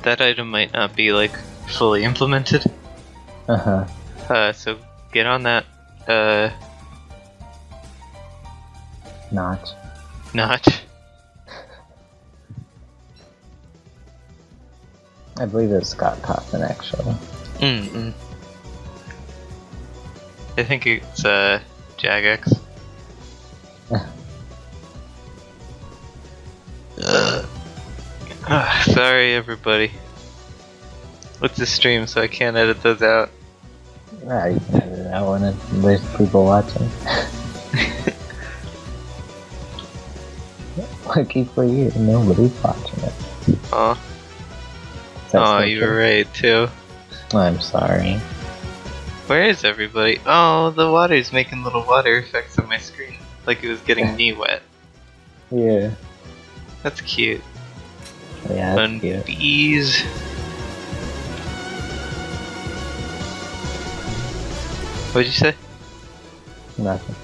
That item might not be like fully implemented. Uh huh. Uh, so get on that. Uh, Notch. notch. I believe it was Scott Cawthon, actually. Mm-mm. I think it's uh Jagex. Ah, sorry, everybody. It's a stream, so I can't edit those out. Ah, you can edit that one if there's people watching. Lucky for you, nobody's watching it. Is that oh, you were right too. I'm sorry. Where is everybody? Oh, the water's making little water effects on my screen, like it was getting me wet. Yeah. That's cute. Yeah, that's and cute. bees. What'd you say? Nothing.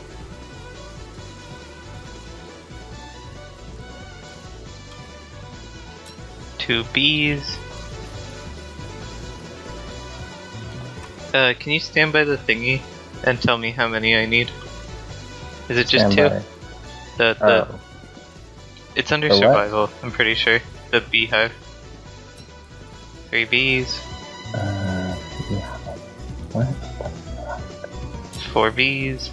Two bees. Uh, can you stand by the thingy and tell me how many I need? Is it just Stand two? by. The the Oh, it's under The what? survival. I'm pretty sure the beehive. Three bees, uh, yeah. What? four bees.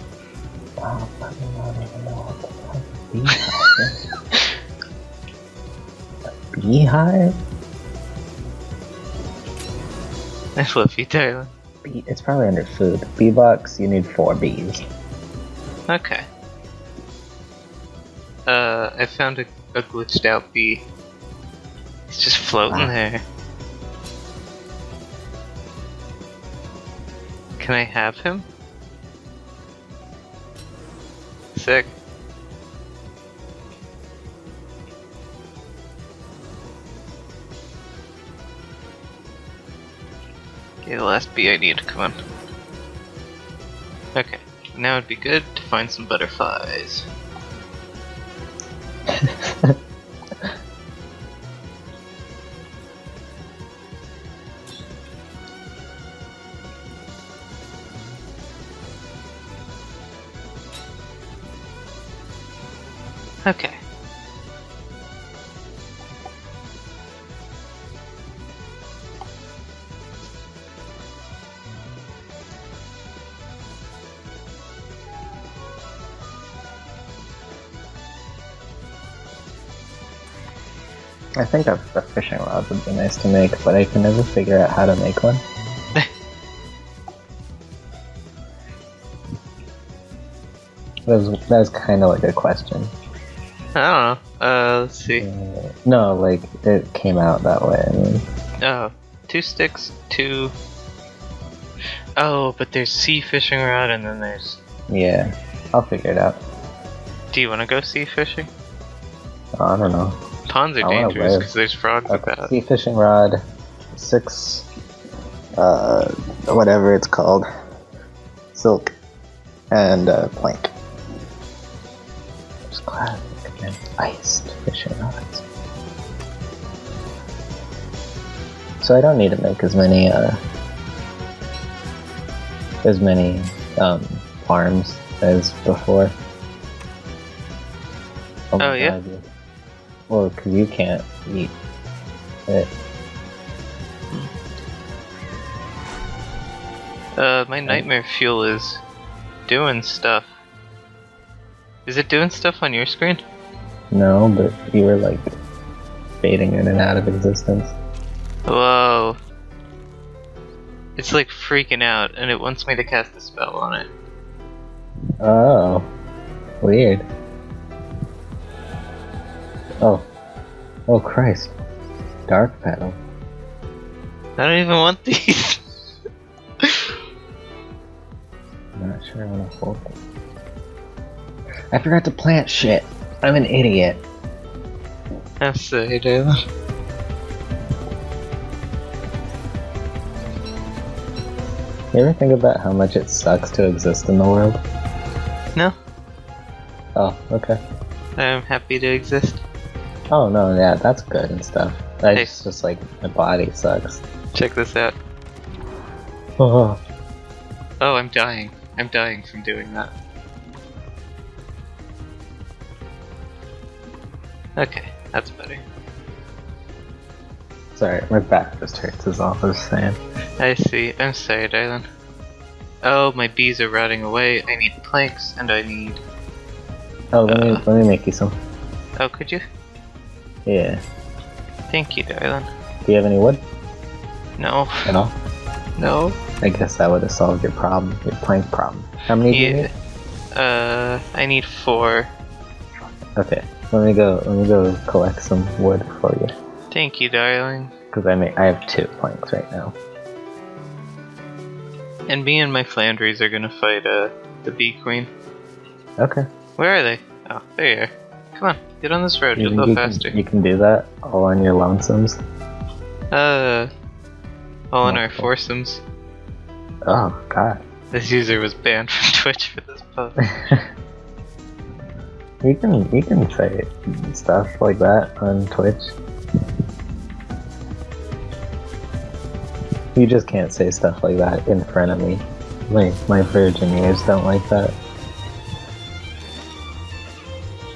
Wow, I don't even know what the fuck a beehive beehive? I love you, Tyler. It's probably under food. Bee box, you need four bees. Okay. Uh, I found a, a glitched out bee. He's just floating Ah. there. Can I have him? Sick. The last bee I need, come on. Okay, now it'd be good to find some butterflies. I think a, a fishing rod would be nice to make, but I can never figure out how to make one. that was that was kind of like a question. I don't know. Uh, let's see. Uh, no, like it came out that way. I mean, Oh, two sticks, two. Oh, but there's sea fishing rod, and then there's. yeah, I'll figure it out. Do you want to go sea fishing? I don't know. Ponds are dangerous because there's frogs about. sea fishing rod, six, uh, whatever it's called, silk, and uh, plank. There's classic and iced fishing rods. So I don't need to make as many, uh, as many um, farms as before. Oh, yeah? God, yeah. Well, because you can't eat it. Uh, my nightmare fuel is doing stuff. Is it doing stuff on your screen? No, but you were like fading in and out of existence. Whoa. It's like freaking out, and it wants me to cast a spell on it. Oh, weird. Oh, oh Christ! Dark petal. I don't even want these. I'm not sure I want to hold them. I forgot to plant shit. I'm an idiot. Dylan. You ever think about how much it sucks to exist in the world? No, Oh, okay. I'm happy to exist. Oh no, yeah, that's good and stuff. I Hey. just, like my body sucks. Check this out. Oh, Oh, I'm dying. I'm dying from doing that. Okay, that's better. sorry, my back just hurts. as all I was saying. I see. I'm sorry, darling. Oh, my bees are rotting away. I need planks, and I need. Oh, let me Uh. let me make you some. Oh, could you? Yeah. Thank you, darling. Do you have any wood No, at all? no. I guess that would have solved your problem, your plank problem. How many do you need? Uh, I need four. Okay, let me go. Let me go collect some wood for you. Thank you, darling. Because I may, I have two planks right now. And me and my Flandres are gonna fight uh the bee queen. Okay. Where are they? Oh, there you are. Come on, get on this road. You, You'll go you faster. Can, you can do that all on your lonesomes. Uh, all in our foursomes. Oh God. This user was banned from Twitch for this post. you can you can say stuff like that on Twitch. You just can't say stuff like that in front of me. My my virgin ears don't like that.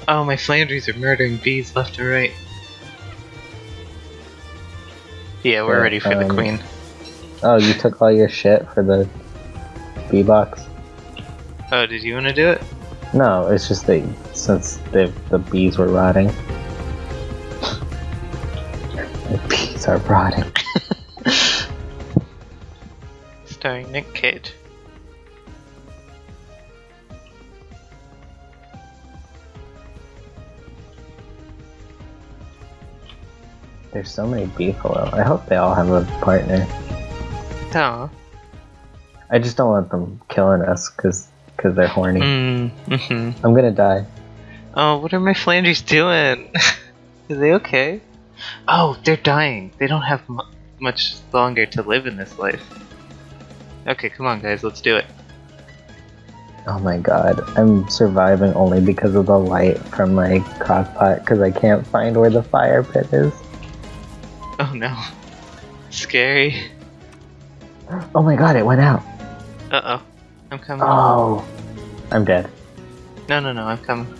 Oh, my Flandres are murdering bees left and right. Yeah, we're Yeah, ready for the um, queen. Oh, you took all your shit for the bee box? Oh, did you want to do it? No, it's just that since the the bees were rotting. the bees are rotting. Starring Nick Cage. There's so many beefalo. I hope they all have a partner. Oh. I just don't want them killing us because cause they're horny. Mm, hmm I'm gonna die. Oh, what are my Flandres doing? are they okay? Oh, they're dying. They don't have mu much longer to live in this life. Okay, come on, guys, let's do it. Oh my god, I'm surviving only because of the light from my crockpot because I can't find where the fire pit is. Oh no. Scary. Oh my god, it went out. Uh oh. I'm coming. Oh, I'm dead. No, no, no, I'm coming.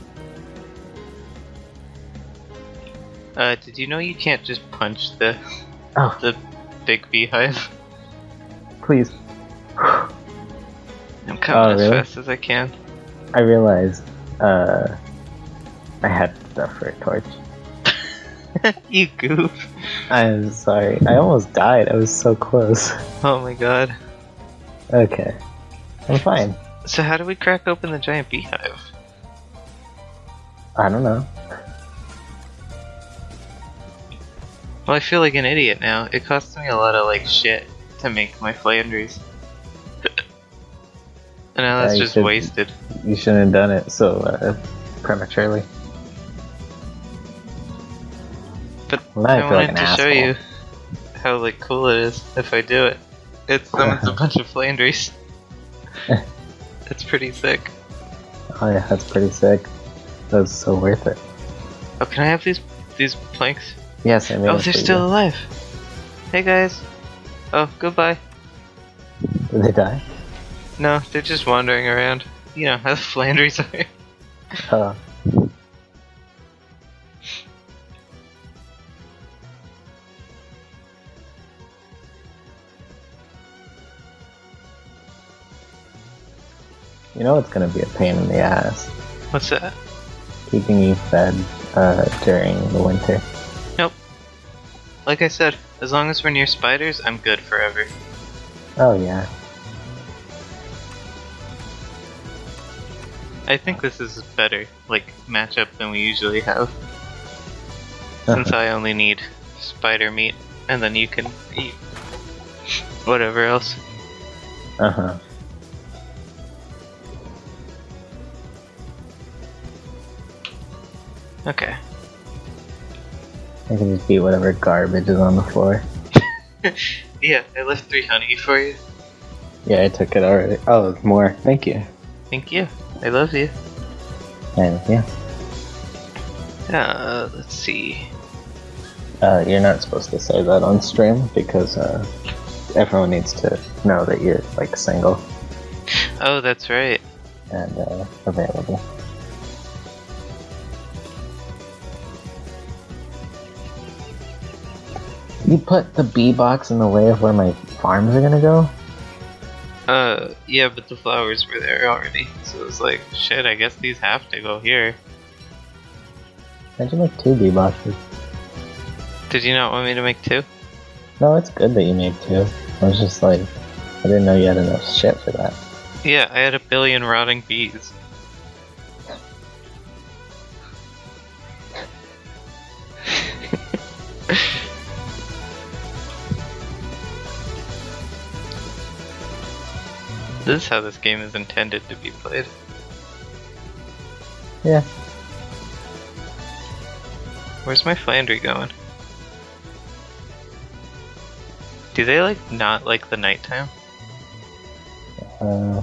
Uh, did you know you can't just punch the Oh, the big beehive? please. I'm coming Oh, as really? fast as I can. I realized uh, I had stuff for a torch. you goof. I'm sorry. I almost died. I was so close. Oh my god. Okay. I'm fine. So how do we crack open the giant beehive? I don't know. Well, I feel like an idiot now. It costs me a lot of like shit to make my Flandres. and now that's Yeah, just should- wasted. You shouldn't have done it so uh, prematurely. But Well, I I like wanted an to show you how like cool it is if I do it. It's summons a bunch of Flandres. It's pretty sick. Oh yeah, that's pretty sick. That's so worth it. Oh, can I have these these planks? Yes, I made oh, they're still you. alive. Hey guys. Oh, goodbye. Did they die? No, they're just wandering around. You know how the Flandres are. Oh. You know it's gonna be a pain in the ass What's that? keeping you fed uh, during the winter. Nope. Like I said, as long as we're near spiders, I'm good forever. Oh yeah. I think this is a better like matchup than we usually have. Since I only need spider meat, and then you can eat whatever else. Uh huh. Okay. I can just eat whatever garbage is on the floor. Yeah, I left three honey for you. Yeah, I took it already. Oh, more. Thank you. Thank you. I love you. And yeah, Uh, let's see. uh, you're not supposed to say that on stream because uh, everyone needs to know that you're like single Oh, that's right. and uh, available. You put the bee box in the way of where my farms are gonna go? Uh, yeah, but the flowers were there already, so it was like, shit. I guess these have to go here. I make two bee boxes. Did you not want me to make two? No, it's good that you made two. I was just like, I didn't know you had enough shit for that. Yeah, I had a billion rotting bees. this is how this game is intended to be played. Yeah. Where's my Flandre going? Do they like not like the nighttime? Uh,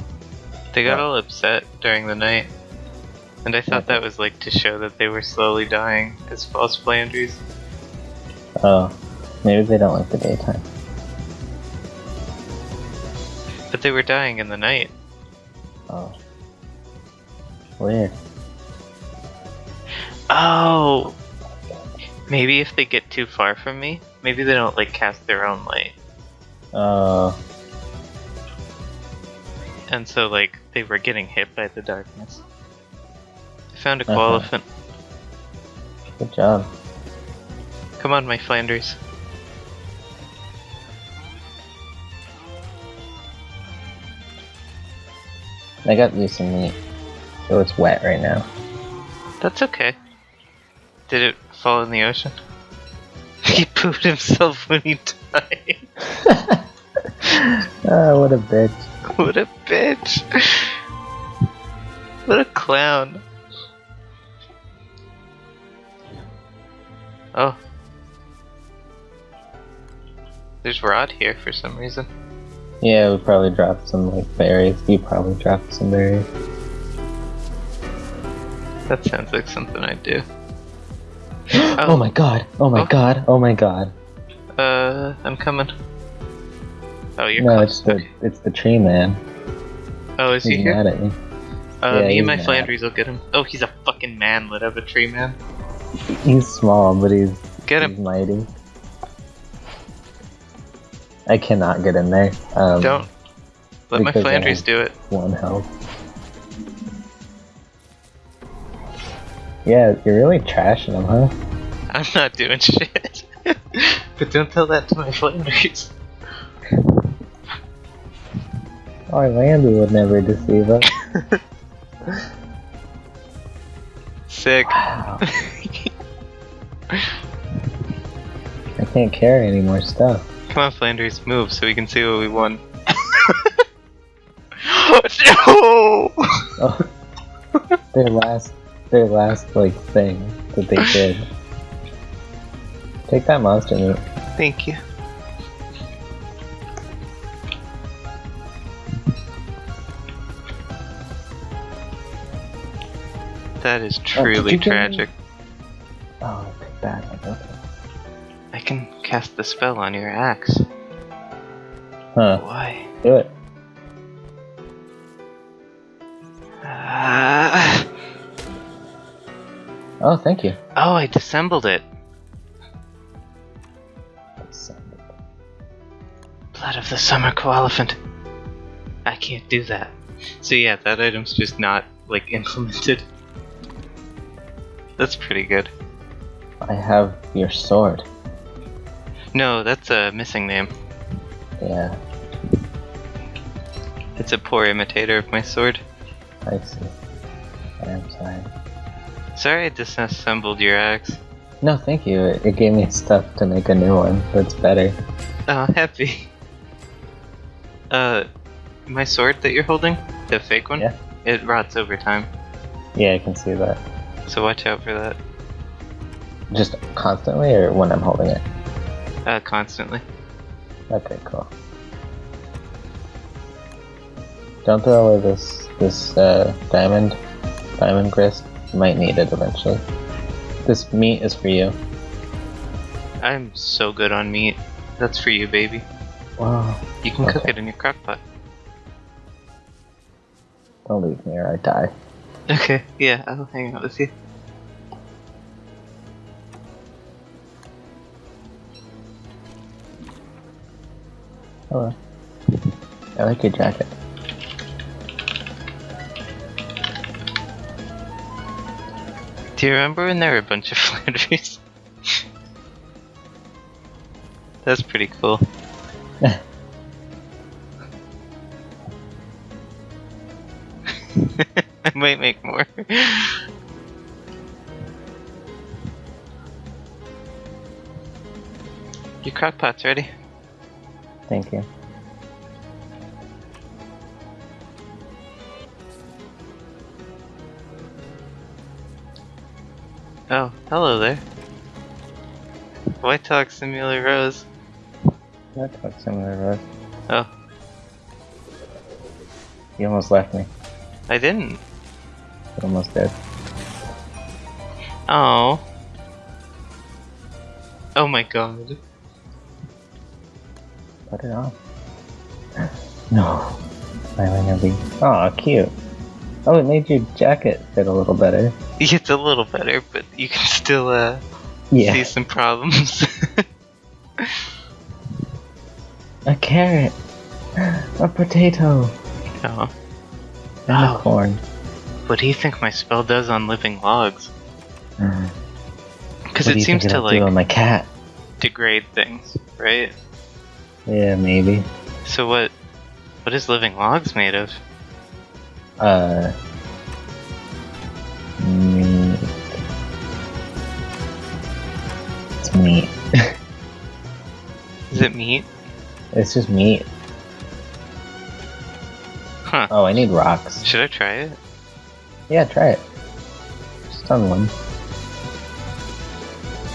They got Yeah. all upset during the night. And I thought that was like to show that they were slowly dying as false Flandres. oh, maybe they don't like the daytime. But they were dying in the night. Oh. Weird. Oh! Maybe if they get too far from me, maybe they don't like cast their own light. Uh. And so like they were getting hit by the darkness. I found a Uh-huh. koalefant. Good job. Come on, my Flandres. I got you some meat. So it's wet right now. That's okay. Did it fall in the ocean? He pooped himself when he died. oh, what a bitch. what a bitch. What a clown. Oh. There's Rod here for some reason. Yeah, we probably dropped some like berries. You probably dropped some berries. That sounds like something I'd do. Oh, my god! Oh my Oh. god! Oh my god! Uh, I'm coming. Oh, you're no, it's the it's the tree man. Oh, is he He's here? mad at me. Uh, Yeah, me and my mad. Flandres will get him. Oh, he's a fucking man. manlet of a tree man. He's small, but he's Get he's mighty. I cannot get in there. Um, Don't. Let my because I Flandres do it. one health. Yeah, you're really trashing them, huh? I'm not doing shit. but don't tell that to my Flandres. Orlando would never deceive us. Sick. Wow. I can't carry any more stuff. Come on, Flandres, move so we can see what we won. no! Oh, their last, their last like thing that they did. Take that monster meat. Thank you. That is Oh, truly you get tragic. Oh, take that. Okay. I can cast the spell on your axe. Huh? Why? Do it. Ah. Oh, thank you. oh, I dissembled it. Blood of the Summer Koalefant. I can't do that. So yeah, that item's just not, like, implemented. That's pretty good. I have your sword. No, that's a missing name. Yeah, It's a poor imitator of my sword. I see. I'm sorry. Sorry I disassembled your axe. No, thank you. It, it gave me stuff to make a new one that's better. Oh, happy. Uh, my sword that you're holding, the fake one, Yeah. it rots over time. Yeah, I can see that. So watch out for that. Just constantly, or when I'm holding it? Uh, constantly. Okay, cool. Don't throw away this this uh, diamond diamond grist. You might need it eventually. This meat is for you. I'm so good on meat. That's for you, baby. Wow. You can cook it in your crock pot. Don't leave me or I die. Okay, yeah, I'll hang out with you. Hello. I like your jacket. Do you remember when there were a bunch of Flandres? That's pretty cool. I might make more. Your crock pot's ready. Thank you. Oh, hello there. White Talk Simulator Rose. That talk similar road. Oh, You almost left me. I didn't. You almost did. Oh. Oh my god. Put it on. No. Smiling at me. Aw, cute. Oh, it made your jacket fit a little better. It's a little better, but you can still uh, Yeah. see some problems. A carrot. A potato. oh. And Oh. a corn. What do you think my spell does on living logs? Mm. Because What do it seems to like on my cat. degrade things, right? Yeah, maybe. So what? What is living logs made of? Uh. Meat. It's meat. Is it meat? It's just meat. Huh. Oh, I need rocks. Should I try it? Yeah, try it. Just on one.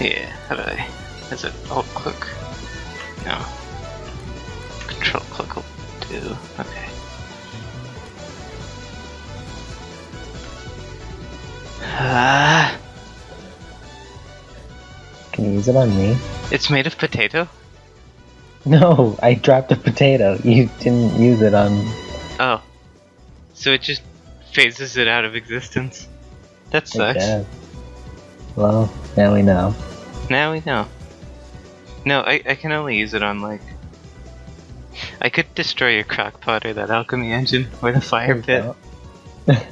Yeah. How do I? Is it alt click? No. Control click will do. Okay. Ah, Can you use it on me? it's made of potato. No, I dropped a potato. You didn't use it on. Oh. So it just phases it out of existence. That sucks. Well, now we know. Now we know. No, I, I can only use it on like. I could destroy your crock pot or that alchemy engine or the fire pit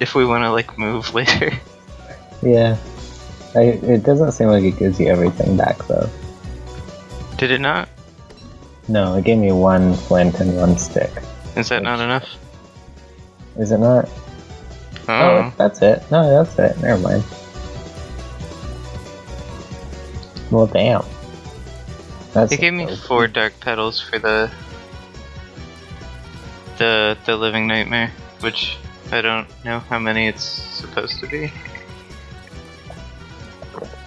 if we want to like move later. Yeah. I, it doesn't seem like it gives you everything back though. Did it not? No, it gave me one flint and one stick. Is that not enough? Is it not? Oh, Oh, that's it. No, that's it. Never mind. Well, damn. That's it gave me four dark petals for the the the living nightmare, which I don't know how many it's supposed to be,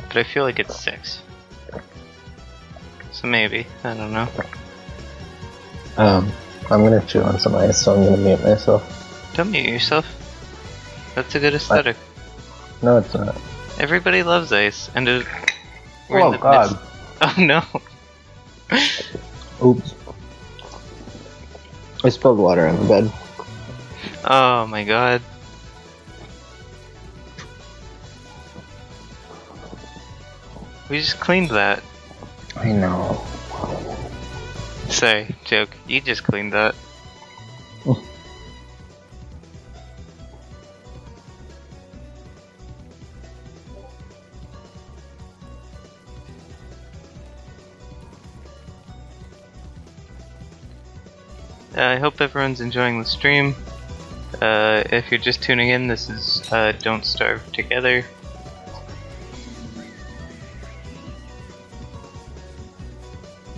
but I feel like it's six. So maybe I don't know. Um, I'm gonna chew on some ice, so I'm gonna mute myself. Don't mute yourself. That's a good aesthetic. No, it's not. Everybody loves ice, and it, we're in Oh god. midst- Oh no! Oops. I spilled water on the bed. Oh my god! We just cleaned that. I know. Sorry, joke. You just cleaned that. Uh, I hope everyone's enjoying the stream. Uh, if you're just tuning in, this is uh, Don't Starve Together.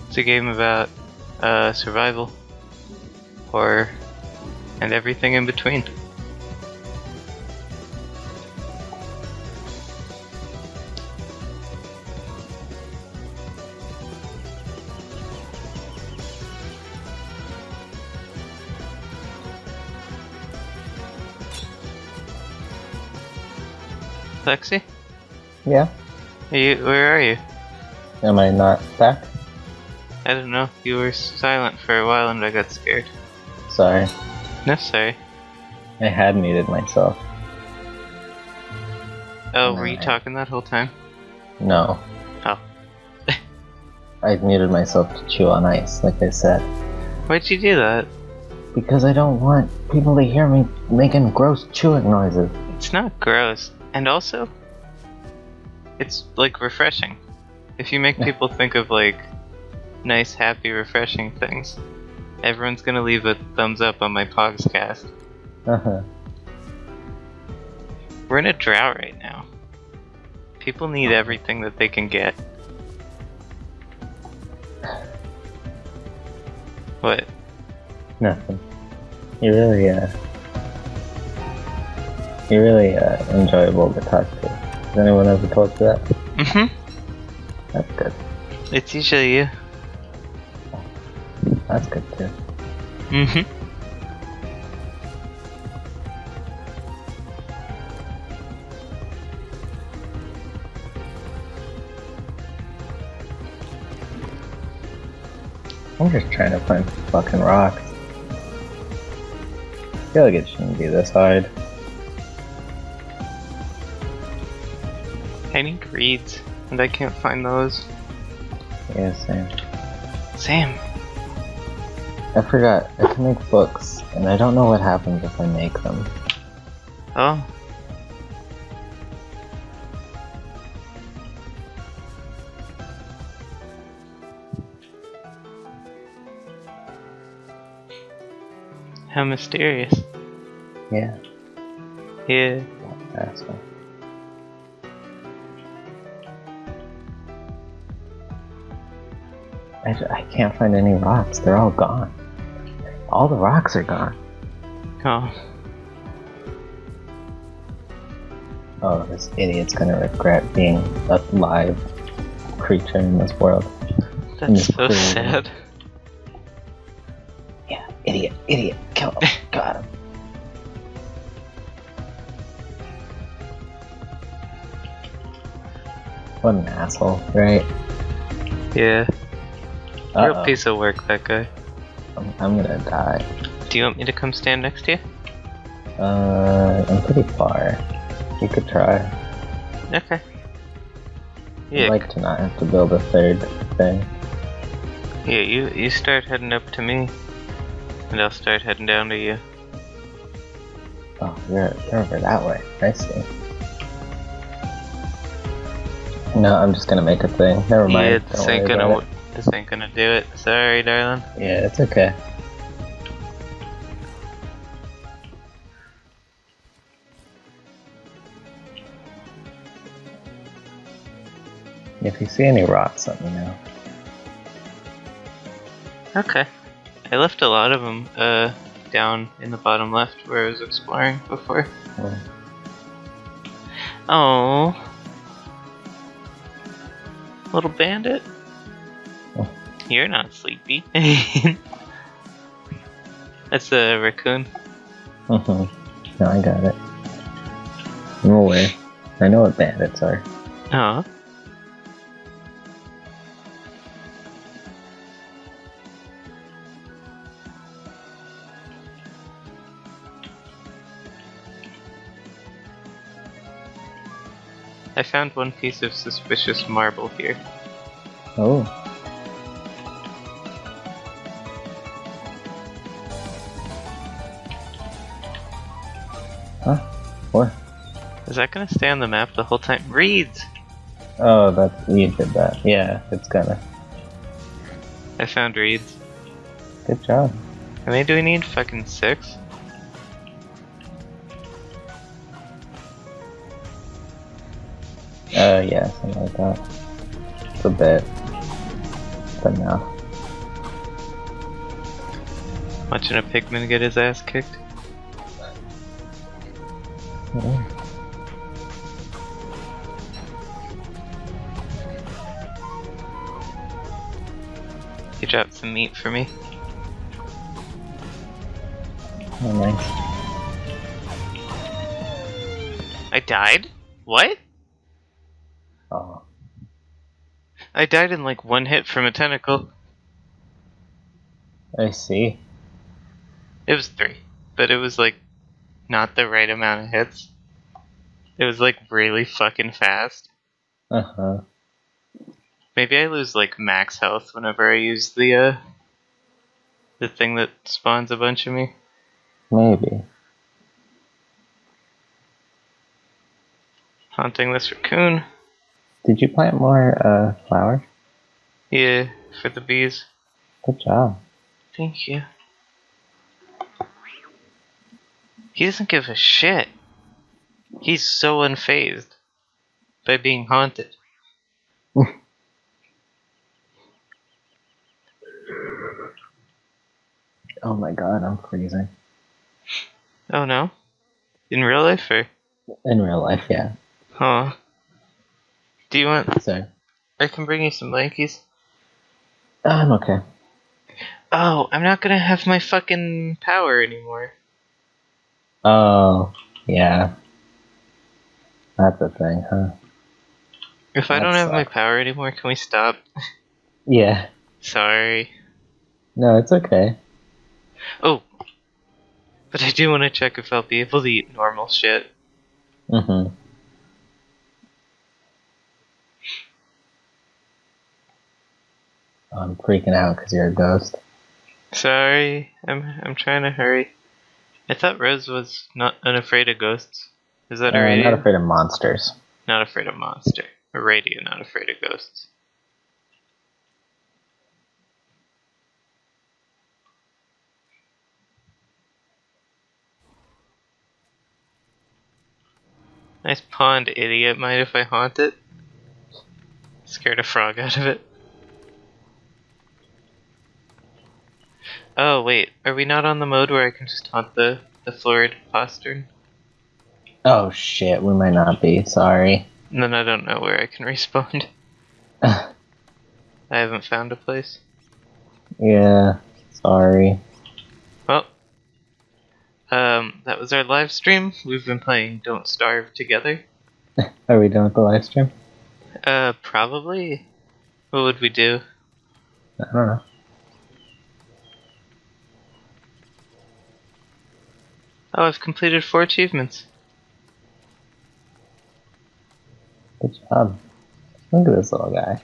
It's a game about uh, survival, horror, and everything in between. Lexi, Yeah? are you, where are you? Am I not back? I don't know. You were silent for a while and I got scared. Sorry. No, sorry. I had muted myself. Oh, were you talking that whole time? No. Oh. I muted myself to chew on ice, like I said. Why'd you do that? Because I don't want people to hear me making gross chewing noises. It's not gross. And also, it's like refreshing. If you make people think of like nice, happy, refreshing things, everyone's gonna leave a thumbs up on my podcast. Uh-huh. We're in a drought right now. People need everything that they can get. What? Nothing. You're really, uh... You're really, uh, enjoyable to talk to. Has anyone ever told you that? Mm-hmm. That's good. It's usually you. That's good too. Mm-hmm. I'm just trying to find fucking rocks. I feel like it shouldn't be this hard. I need reeds, and I can't find those. Yeah, same. Sam. I forgot. I can make books, and I don't know what happens if I make them. Oh. How mysterious. Yeah, Yeah. that's one. I, I can't find any rocks. They're all gone. All the rocks are gone. Oh. Oh, this idiot's gonna regret being a live creature in this world. That's so Cool. sad. Yeah, idiot, idiot, kill him. Got him. What an asshole, right? Yeah. Real Uh-oh. piece of work, that guy. I'm, I'm gonna die. Do you want me to come stand next to you? Uh, I'm pretty far. You could try. Okay. Yeah. I'd like to not have to build a third thing. yeah, you you start heading up to me, and I'll start heading down to you. Oh, you're, you're over that way. I see. No, I'm just gonna make a thing. Never mind. yeah, worry ain't about gonna this ain't gonna do it. Sorry, darling. Yeah, it's okay. If you see any rocks, let me know. Okay. I left a lot of them uh down in the bottom left where I was exploring before. Oh. Little bandit. You're not sleepy. That's a raccoon. mhm. no, I got it. No way. I know what bandits are. Oh. I found one piece of suspicious marble here. Oh. Huh? What? Is that gonna stay on the map the whole time? Reeds! Oh, that's you did that. Yeah, it's gonna. I found reeds. Good job. How many do we need? Fucking six? Uh, yeah, something like that. It's a bit. But no. Watching a pigman get his ass kicked? Mm. You dropped some meat for me. Oh, nice. I died? What? Oh, I died in like one hit from a tentacle. I see. It was three, but it was like not the right amount of hits. It was like really fucking fast. Uh huh. Maybe I lose like max health whenever I use the uh the thing that spawns a bunch of me. Maybe. Haunting this raccoon. Did you plant more uh flowers? Yeah, for the bees. Good job. Thank you. He doesn't give a shit. He's so unfazed by being haunted. Oh my god, I'm freezing. Oh no? In real life or? In real life, yeah. Huh. Do you want. So, I can bring you some blankies. I'm okay. Oh, I'm not gonna have my fucking power anymore. Oh, yeah. That's a thing, huh? If I don't have my power anymore, can we stop? Yeah. Sorry. No, it's okay. Oh. But I do want to check if I'll be able to eat normal shit. Mm-hmm. I'm freaking out because you're a ghost. Sorry, I'm I'm trying to hurry. I thought Rose was not unafraid of ghosts. Is that Uh, a I'm radio? not afraid of monsters. Not afraid of monster. A radio, not afraid of ghosts. Nice pond, idiot. Mind if I haunt it? Scared a frog out of it. Oh, wait. Are we not on the mode where I can just haunt the, the florid postern? Oh shit, we might not be. Sorry. And then I don't know where I can respawn. I haven't found a place. yeah, sorry. Well, um, that was our live stream. We've been playing Don't Starve together. Are we done with the live stream? Uh, probably. What would we do? I don't know. Oh, I've completed four achievements. Good job. Look at this little guy.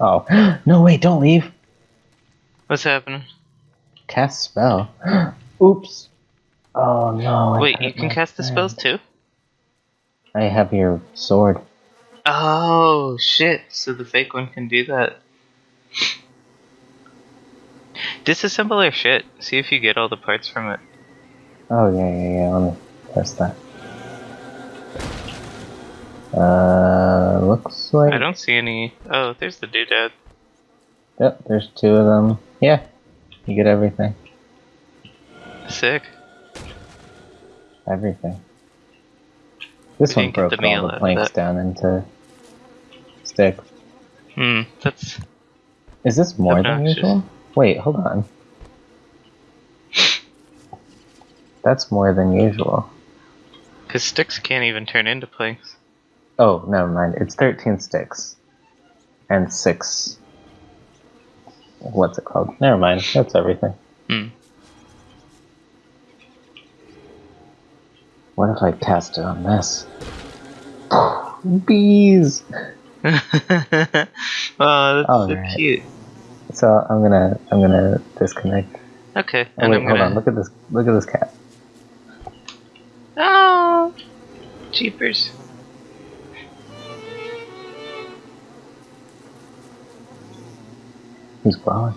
Oh, no, wait, don't leave. What's happening? Cast spell. Oops. Oh no. Wait, you can cast the spells too? I have your sword. Oh, shit. So the fake one can do that. Disassemble our shit. See if you get all the parts from it. Oh yeah, yeah, yeah. Let me test that. Uh, looks like. I don't see any. Oh, there's the doodad. Yep, there's two of them. Yeah, you get everything. Sick. Everything. This We one broke the all the planks down into sticks. Hmm, that's. Is this more than usual? Wait, hold on. That's more than usual. Because sticks can't even turn into planks. Oh, never mind. It's 13 sticks. And 6. What's it called? Never mind. That's everything. Hmm. What if I cast it on this? Bees! oh, that's so Alright. cute. So I'm gonna I'm gonna disconnect. Okay, Oh, and wait, I'm hold gonna. on. Look at this. Look at this cat. Oh, jeepers! He's glowing.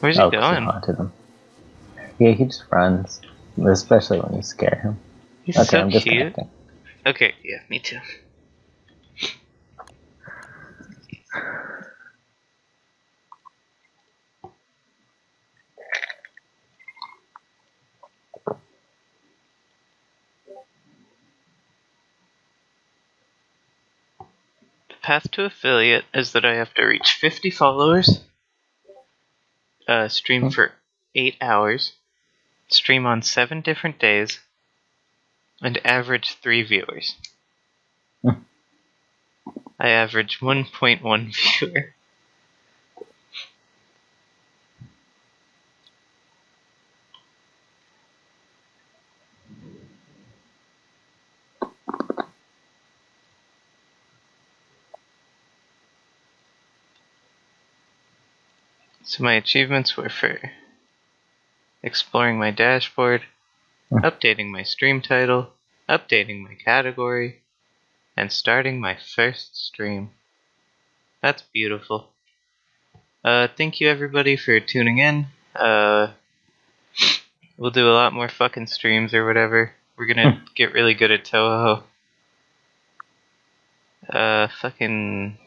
Where's he oh, going? haunted him. Yeah, he just runs, especially when you scare him. He's okay, so I'm cute. disconnecting. Okay, yeah, me too. Path to affiliate is that I have to reach 50 followers, uh, stream Hmm. for 8 hours, stream on 7 different days, and average 3 viewers. Hmm. I average 1.1 viewer. So my achievements were for exploring my dashboard, updating my stream title, updating my category, and starting my first stream. That's beautiful. Uh, thank you everybody for tuning in. Uh, we'll do a lot more fucking streams or whatever. We're gonna get really good at Touhou. Uh, fucking